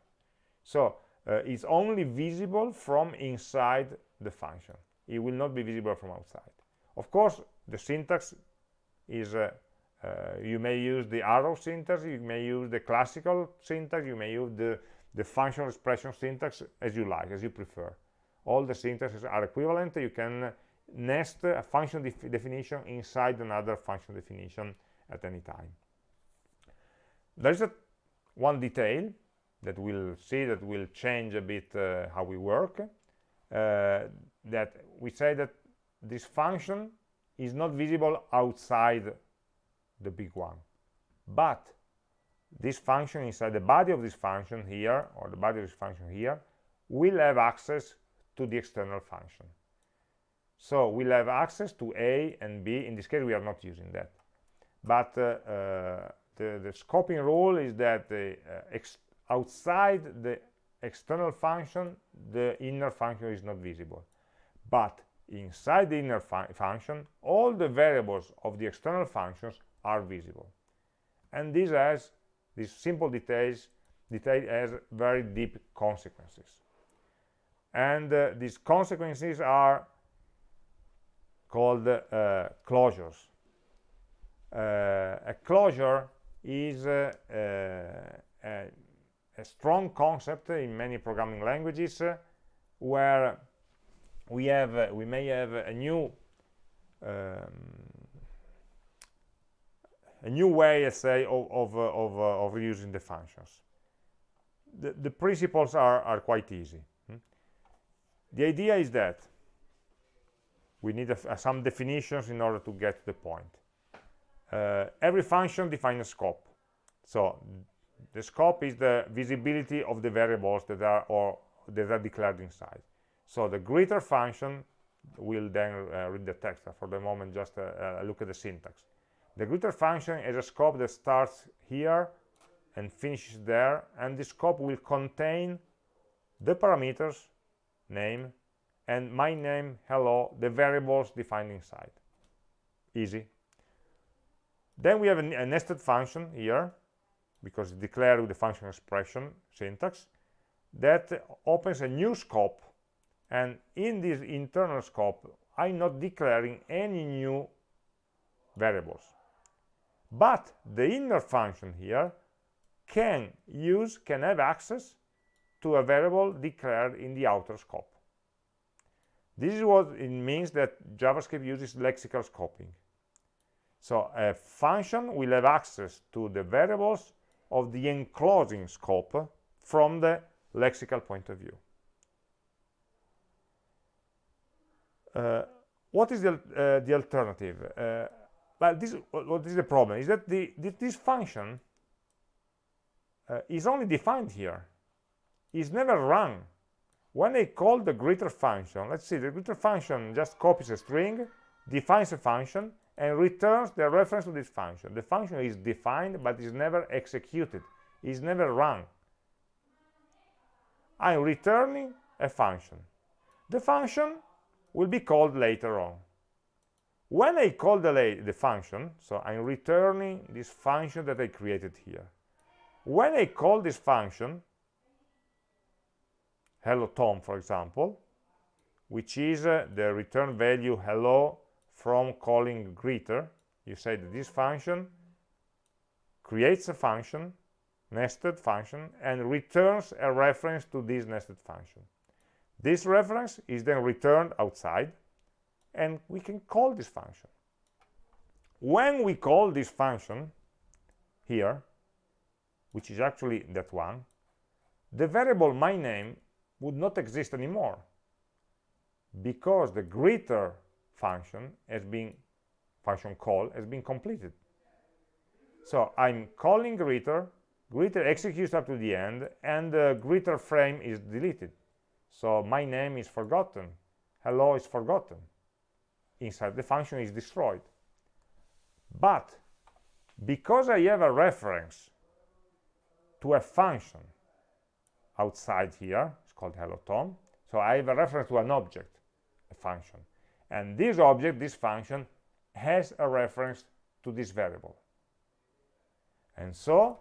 So uh, it's only visible from inside the function. It will not be visible from outside. Of course, the syntax is, uh, uh, you may use the arrow syntax, you may use the classical syntax, you may use the the functional expression syntax as you like, as you prefer. All the syntaxes are equivalent. You can nest a function def definition inside another function definition at any time. There is a, one detail that we'll see that will change a bit uh, how we work. Uh, that we say that this function is not visible outside the big one. But this function inside the body of this function here or the body of this function here will have access to the external function. So we'll have access to a and b. In this case we are not using that. But uh, uh, the, the scoping rule is that the, uh, outside the external function the inner function is not visible. But inside the inner fu function all the variables of the external functions are visible. And this has these simple details detail has very deep consequences. And uh, these consequences are called uh, closures. Uh, a closure is uh, uh, a, a, strong concept in many programming languages uh, where we have we may have a new um, a new way, let's say, of, of, uh, of, uh, of using the functions. The, the principles are, are quite easy. Hmm? The idea is that we need a, some definitions in order to get to the point. Uh, every function defines a scope. So the scope is the visibility of the variables that are or that are declared inside. So the greater function will then uh, read the text. For the moment, just uh, uh look at the syntax. The greater function is a scope that starts here and finishes there, and the scope will contain the parameters, name, and my name, hello, the variables defined inside. Easy. Then we have a, a nested function here, because it's declared with the function expression syntax, that opens a new scope. And in this internal scope, I'm not declaring any new variables but the inner function here can use can have access to a variable declared in the outer scope. This is what it means that javascript uses lexical scoping. So a function will have access to the variables of the enclosing scope from the lexical point of view. Uh, what is the, uh, the alternative? Uh, well, this, what is the problem? Is that the, this function uh, is only defined here. Is never run. When I call the greeter function, let's see, the greeter function just copies a string, defines a function, and returns the reference to this function. The function is defined, but is never executed, is never run. I'm returning a function. The function will be called later on. When I call the, the function, so I'm returning this function that I created here. When I call this function, hello Tom, for example, which is uh, the return value hello from calling greeter, you say that this function creates a function, nested function, and returns a reference to this nested function. This reference is then returned outside, and we can call this function. When we call this function here, which is actually that one, the variable my name would not exist anymore because the greeter function has been function call has been completed. So I'm calling greeter, greeter executes up to the end, and the greeter frame is deleted. So my name is forgotten, hello is forgotten. Inside the function is destroyed. But because I have a reference to a function outside here, it's called hello Tom, so I have a reference to an object, a function. And this object, this function, has a reference to this variable. And so,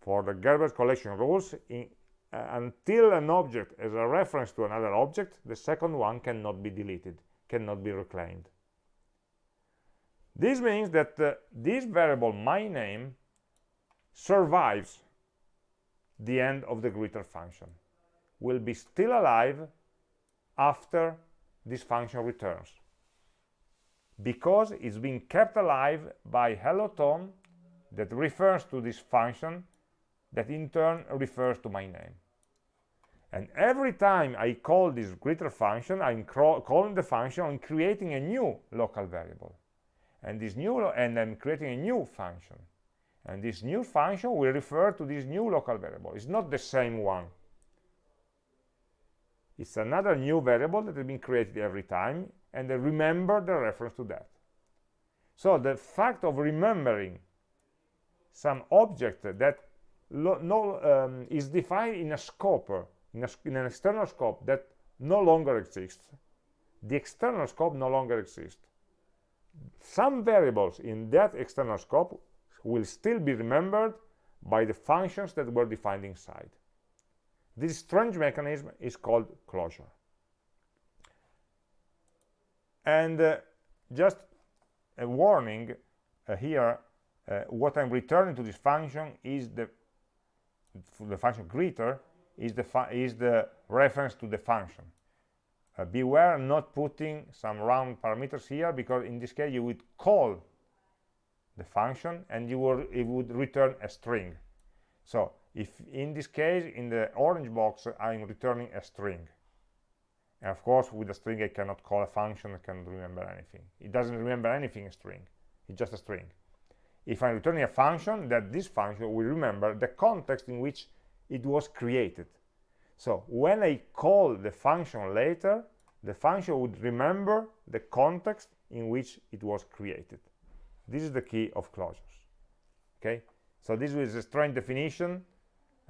for the garbage collection rules, in, uh, until an object has a reference to another object, the second one cannot be deleted, cannot be reclaimed. This means that uh, this variable, my name, survives the end of the greeter function, will be still alive after this function returns because it's being kept alive by hello Tom that refers to this function that in turn refers to my name. And every time I call this greater function, I'm calling the function and creating a new local variable. And this new and I'm creating a new function. And this new function will refer to this new local variable. It's not the same one. It's another new variable that has been created every time, and I remember the reference to that. So the fact of remembering some object that no, um, is defined in a scope, in, a, in an external scope that no longer exists. The external scope no longer exists. Some variables in that external scope will still be remembered by the functions that were defined inside. This strange mechanism is called closure. And uh, just a warning uh, here, uh, what I'm returning to this function is the the function greeter is the is the reference to the function. Uh, beware not putting some round parameters here because in this case you would call the function and you will it would return a string. So if in this case in the orange box I'm returning a string and of course with a string I cannot call a function I cannot remember anything it doesn't remember anything a string it's just a string if I'm returning a function that this function will remember the context in which it was created so when I call the function later the function would remember the context in which it was created this is the key of closures okay so this is a strange definition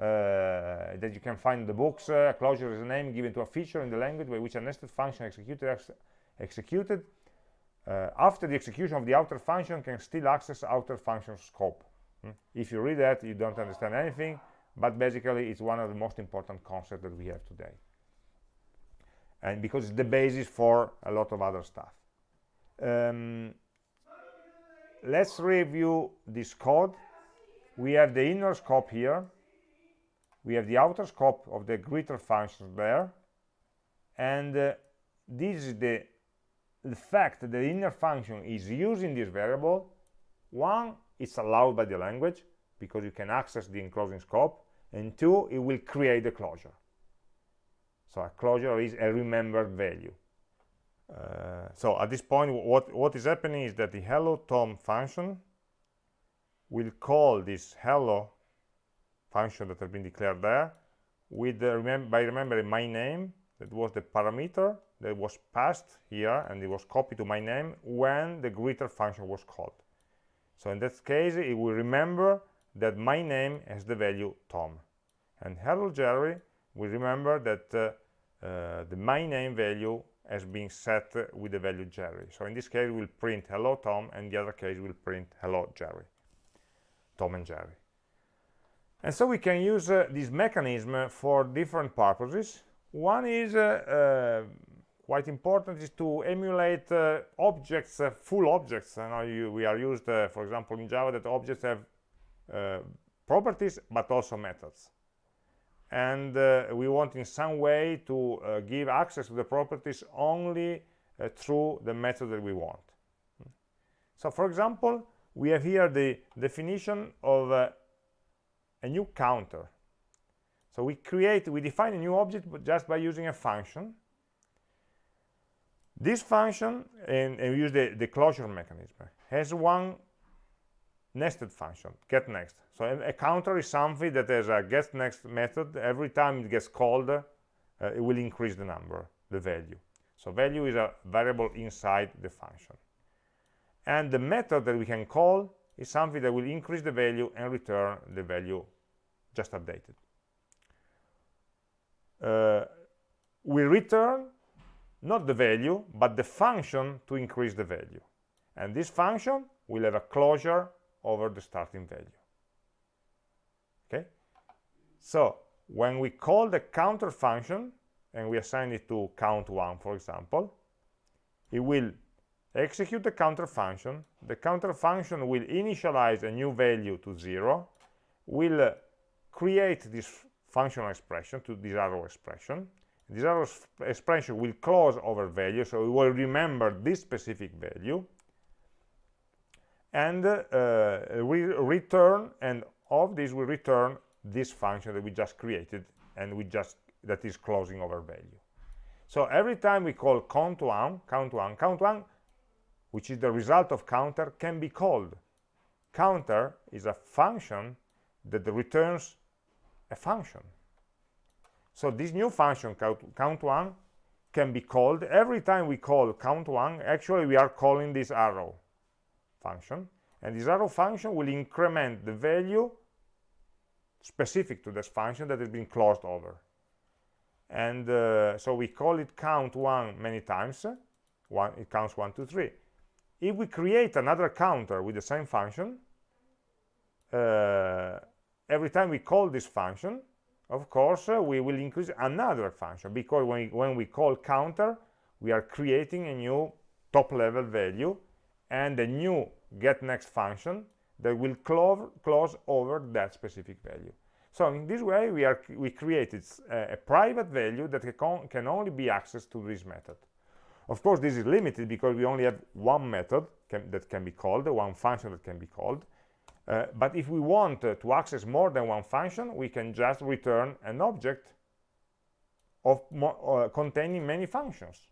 uh, that you can find in the books. Uh, closure is a name given to a feature in the language by which a nested function executed, ex executed uh, after the execution of the outer function can still access outer function scope. Hmm? If you read that, you don't understand anything, but basically it's one of the most important concepts that we have today. And because it's the basis for a lot of other stuff. Um, let's review this code. We have the inner scope here, we have the outer scope of the greater function there and uh, this is the the fact that the inner function is using this variable one it's allowed by the language because you can access the enclosing scope and two it will create the closure. So a closure is a remembered value. Uh, so at this point what what is happening is that the hello tom function will call this hello function that has been declared there with the, remember, by remembering my name that was the parameter that was passed here and it was copied to my name when the greeter function was called. So in that case it will remember that my name has the value tom. And hello jerry. We remember that uh, uh, the my name value has been set with the value jerry. So in this case we'll print hello tom and the other case we'll print hello jerry. Tom and jerry. And so we can use uh, this mechanism for different purposes. One is uh, uh, quite important is to emulate uh, objects full objects. And you, we are used for example in java that objects have properties but also methods. And uh, we want in some way to uh, give access to the properties only uh, through the method that we want. So for example we have here the definition of a new counter. So we create we define a new object just by using a function. This function and, and we use the, the closure mechanism has one nested function get next. So a, counter is something that has a get next method. Every time it gets called uh, it will increase the number the value. So value is a variable inside the function. And the method that we can call is something that will increase the value and return the value just updated. Uh, we return not the value but the function to increase the value. And this function will have a closure over the starting value. Okay? So when we call the counter function and we assign it to count one for example it will execute the counter function. The counter function will initialize a new value to zero will uh, create this functional expression to this arrow expression. This arrow expression will close over value so it will remember this specific value and uh, we return and of this we return this function that we just created and we just that is closing over value. So every time we call count one count one count one which is the result of counter can be called. Counter is a function that returns a function. So this new function count, count one can be called. Every time we call count one actually we are calling this arrow function and this arrow function will increment the value specific to this function that has been closed over. And uh, so we call it count one many times one it counts one two three. If we create another counter with the same function uh, every time we call this function of course uh, we will increase another function because when we, when we call counter we are creating a new top level value and a new get next function that will close, over that specific value. So in this way we are we created a, a private value that can, can only be accessed to this method. Of course this is limited because we only have one method can, that can be called one function that can be called. Uh, but if we want uh, to access more than one function we can just return an object of uh, containing many functions.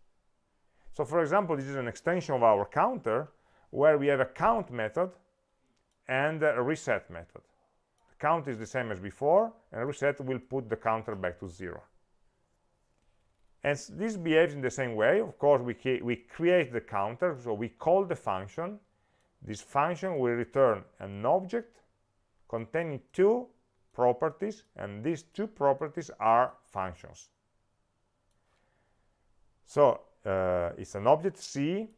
So for example this is an extension of our counter where we have a count method and a reset method. The count is the same as before and reset will put the counter back to zero. And this behaves in the same way. Of course we, we create the counter so we call the function. This function will return an object containing two properties and these two properties are functions. So uh, it's an object c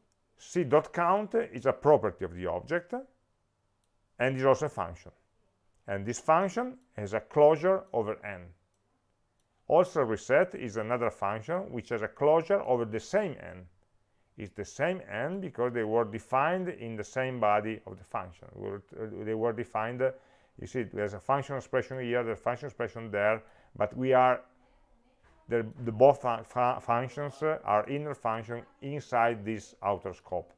c.count is a property of the object and is also a function. And this function has a closure over n. Also reset is another function which has a closure over the same n. It's the same n because they were defined in the same body of the function. They were uh, defined uh, you see there's a function expression here there's a function expression there but we are the, the both functions are inner function inside this outer scope.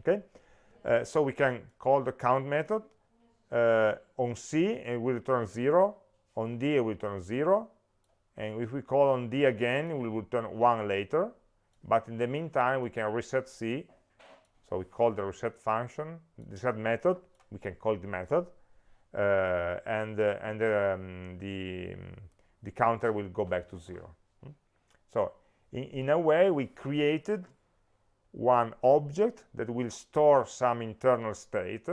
Okay? Uh, so we can call the count method uh, on c and we return 0 on d we return 0 and if we call on d again we will return 1 later but in the meantime we can reset c. So we call the reset function reset method we can call the method uh, and uh, and um, the the counter will go back to zero. Hmm? so in, in a way we created one object that will store some internal state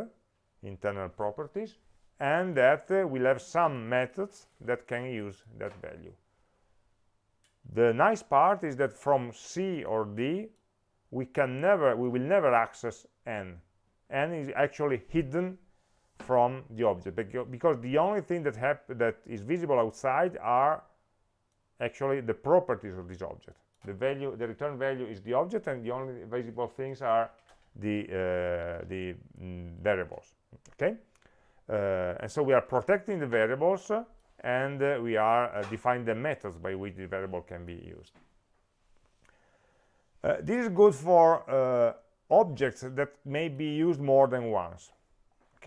internal properties and that uh, will have some methods that can use that value. The nice part is that from c or d we can never we will never access n. N is actually hidden from the object. Because the only thing that that is visible outside are actually the properties of this object. The value the return value is the object and the only visible things are the uh, the mm, variables. Okay? Uh, and so we are protecting the variables and uh, we are uh, defining the methods by which the variable can be used. Uh, this is good for uh, objects that may be used more than once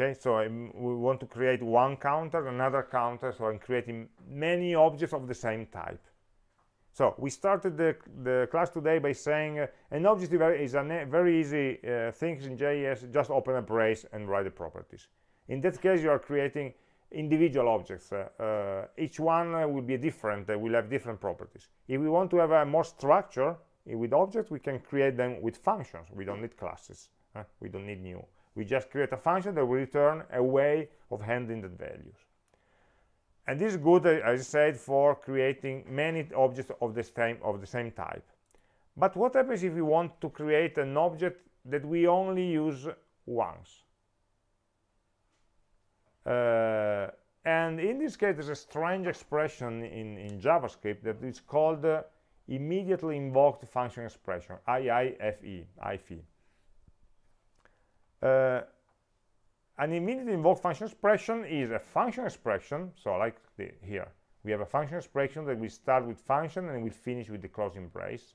okay so I'm, we want to create one counter another counter so i'm creating many objects of the same type so we started the, the class today by saying uh, an object is a very easy uh, thing in JS, just open a brace and write the properties. In that case, you are creating individual objects. Uh, uh each one uh, will be different, they will have different properties. If we want to have a more structure with objects, we can create them with functions. We don't need classes. we don't need new. We just create a function that will return a way of handling the values. And this is good as I said for creating many objects of the same of the same type. But what happens if we want to create an object that we only use once? Uh, and in this case there's a strange expression in, in JavaScript that is called uh, immediately invoked function expression IIFE IFE uh, an immediately invoked function expression is a function expression. So like the, here we have a function expression that will start with function and will finish with the closing brace.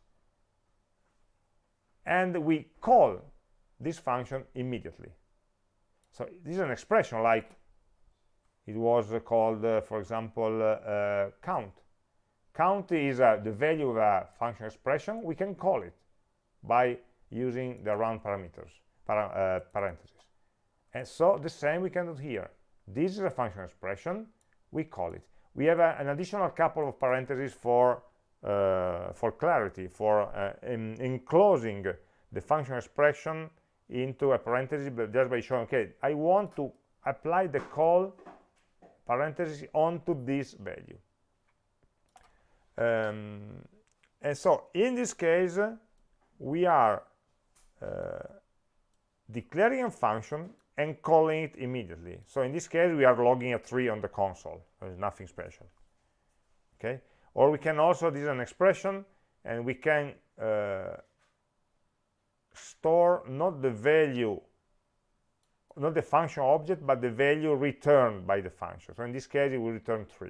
And we call this function immediately. So this is an expression like it was uh, called uh, for example uh, uh count. Count is uh, the value of a function expression. We can call it by using the round parameters para uh, parentheses. And so the same we can do here. This is a function expression. We call it. We have a, an additional couple of parentheses for uh, for clarity for uh, in, enclosing the function expression into a parenthesis but just by showing okay i want to apply the call parenthesis onto this value. Um, and so in this case we are uh, declaring a function and calling it immediately. So in this case, we are logging a 3 on the console. There's nothing special. Okay. Or we can also, this is an expression, and we can uh, store not the value, not the function object, but the value returned by the function. So in this case, it will return 3.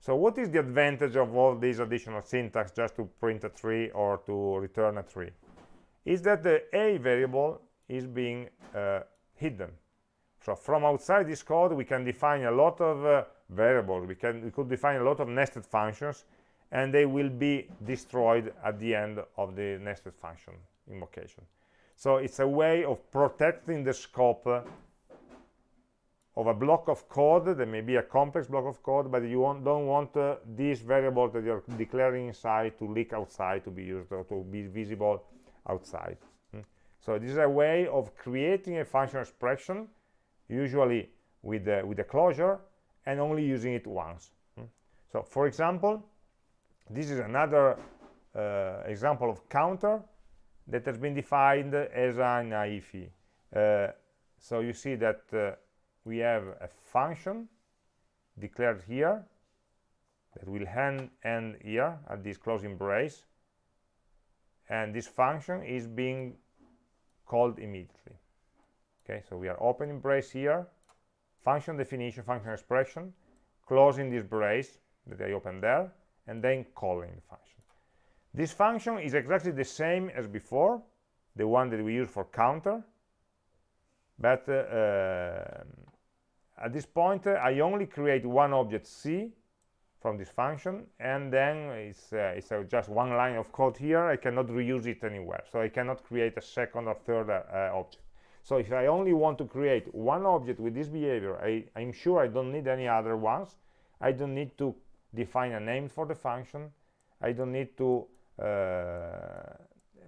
So what is the advantage of all these additional syntax just to print a 3 or to return a 3? Is that the a variable is being uh, hidden. So from outside this code we can define a lot of uh, variables. We can we could define a lot of nested functions and they will be destroyed at the end of the nested function invocation. So it's a way of protecting the scope uh, of a block of code. That may be a complex block of code but you don't want uh, this variable that you're declaring inside to leak outside to be used or to be visible outside so this is a way of creating a functional expression, usually with the, with the closure, and only using it once. Hmm? So for example, this is another uh, example of counter that has been defined as an IFE. Uh, so you see that uh, we have a function declared here that will end, end here at this closing brace and this function is being called immediately. Okay so we are opening brace here. Function definition function expression closing this brace that I opened there and then calling the function. This function is exactly the same as before the one that we use for counter but uh, uh, at this point uh, I only create one object C from this function and then it's, uh, it's uh, just one line of code here. I cannot reuse it anywhere so I cannot create a second or third uh, uh, object. So if I only want to create one object with this behavior I, I'm sure I don't need any other ones. I don't need to define a name for the function. I don't need to uh,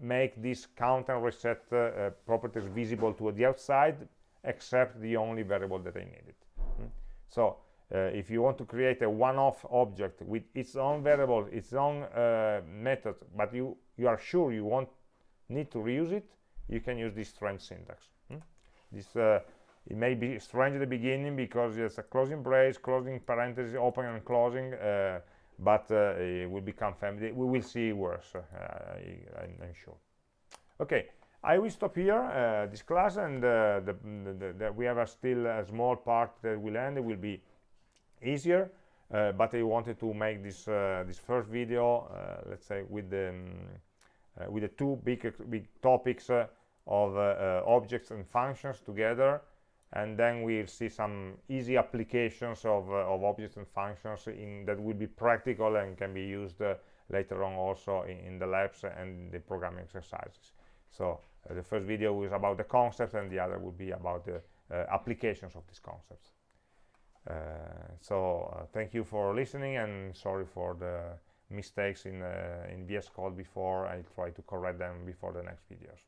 make this count and reset uh, properties visible to the outside except the only variable that I needed. Mm. so if you want to create a one-off object with its own variable, its own uh, method, but you, you are sure you won't need to reuse it, you can use this strange syntax. Hmm? This uh, It may be strange at the beginning because it's a closing brace, closing parenthesis, open and closing, uh, but uh, it will become familiar. We will see worse, uh, I, am sure. Okay, I will stop here this class, and the, the, the, we have a still a small part that will end. It will be easier uh, but I wanted to make this uh, this first video uh, let's say with the um, with the two big big topics of objects and functions together and then we'll see some easy applications of, uh, of objects and functions in, that will be practical and can be used uh, later on also in, in, the labs and the programming exercises. So uh, the first video was about the concepts and the other would be about the applications of these concepts. Uh, so uh, thank you for listening and sorry for the mistakes in uh, in VS Code before. I try to correct them before the next videos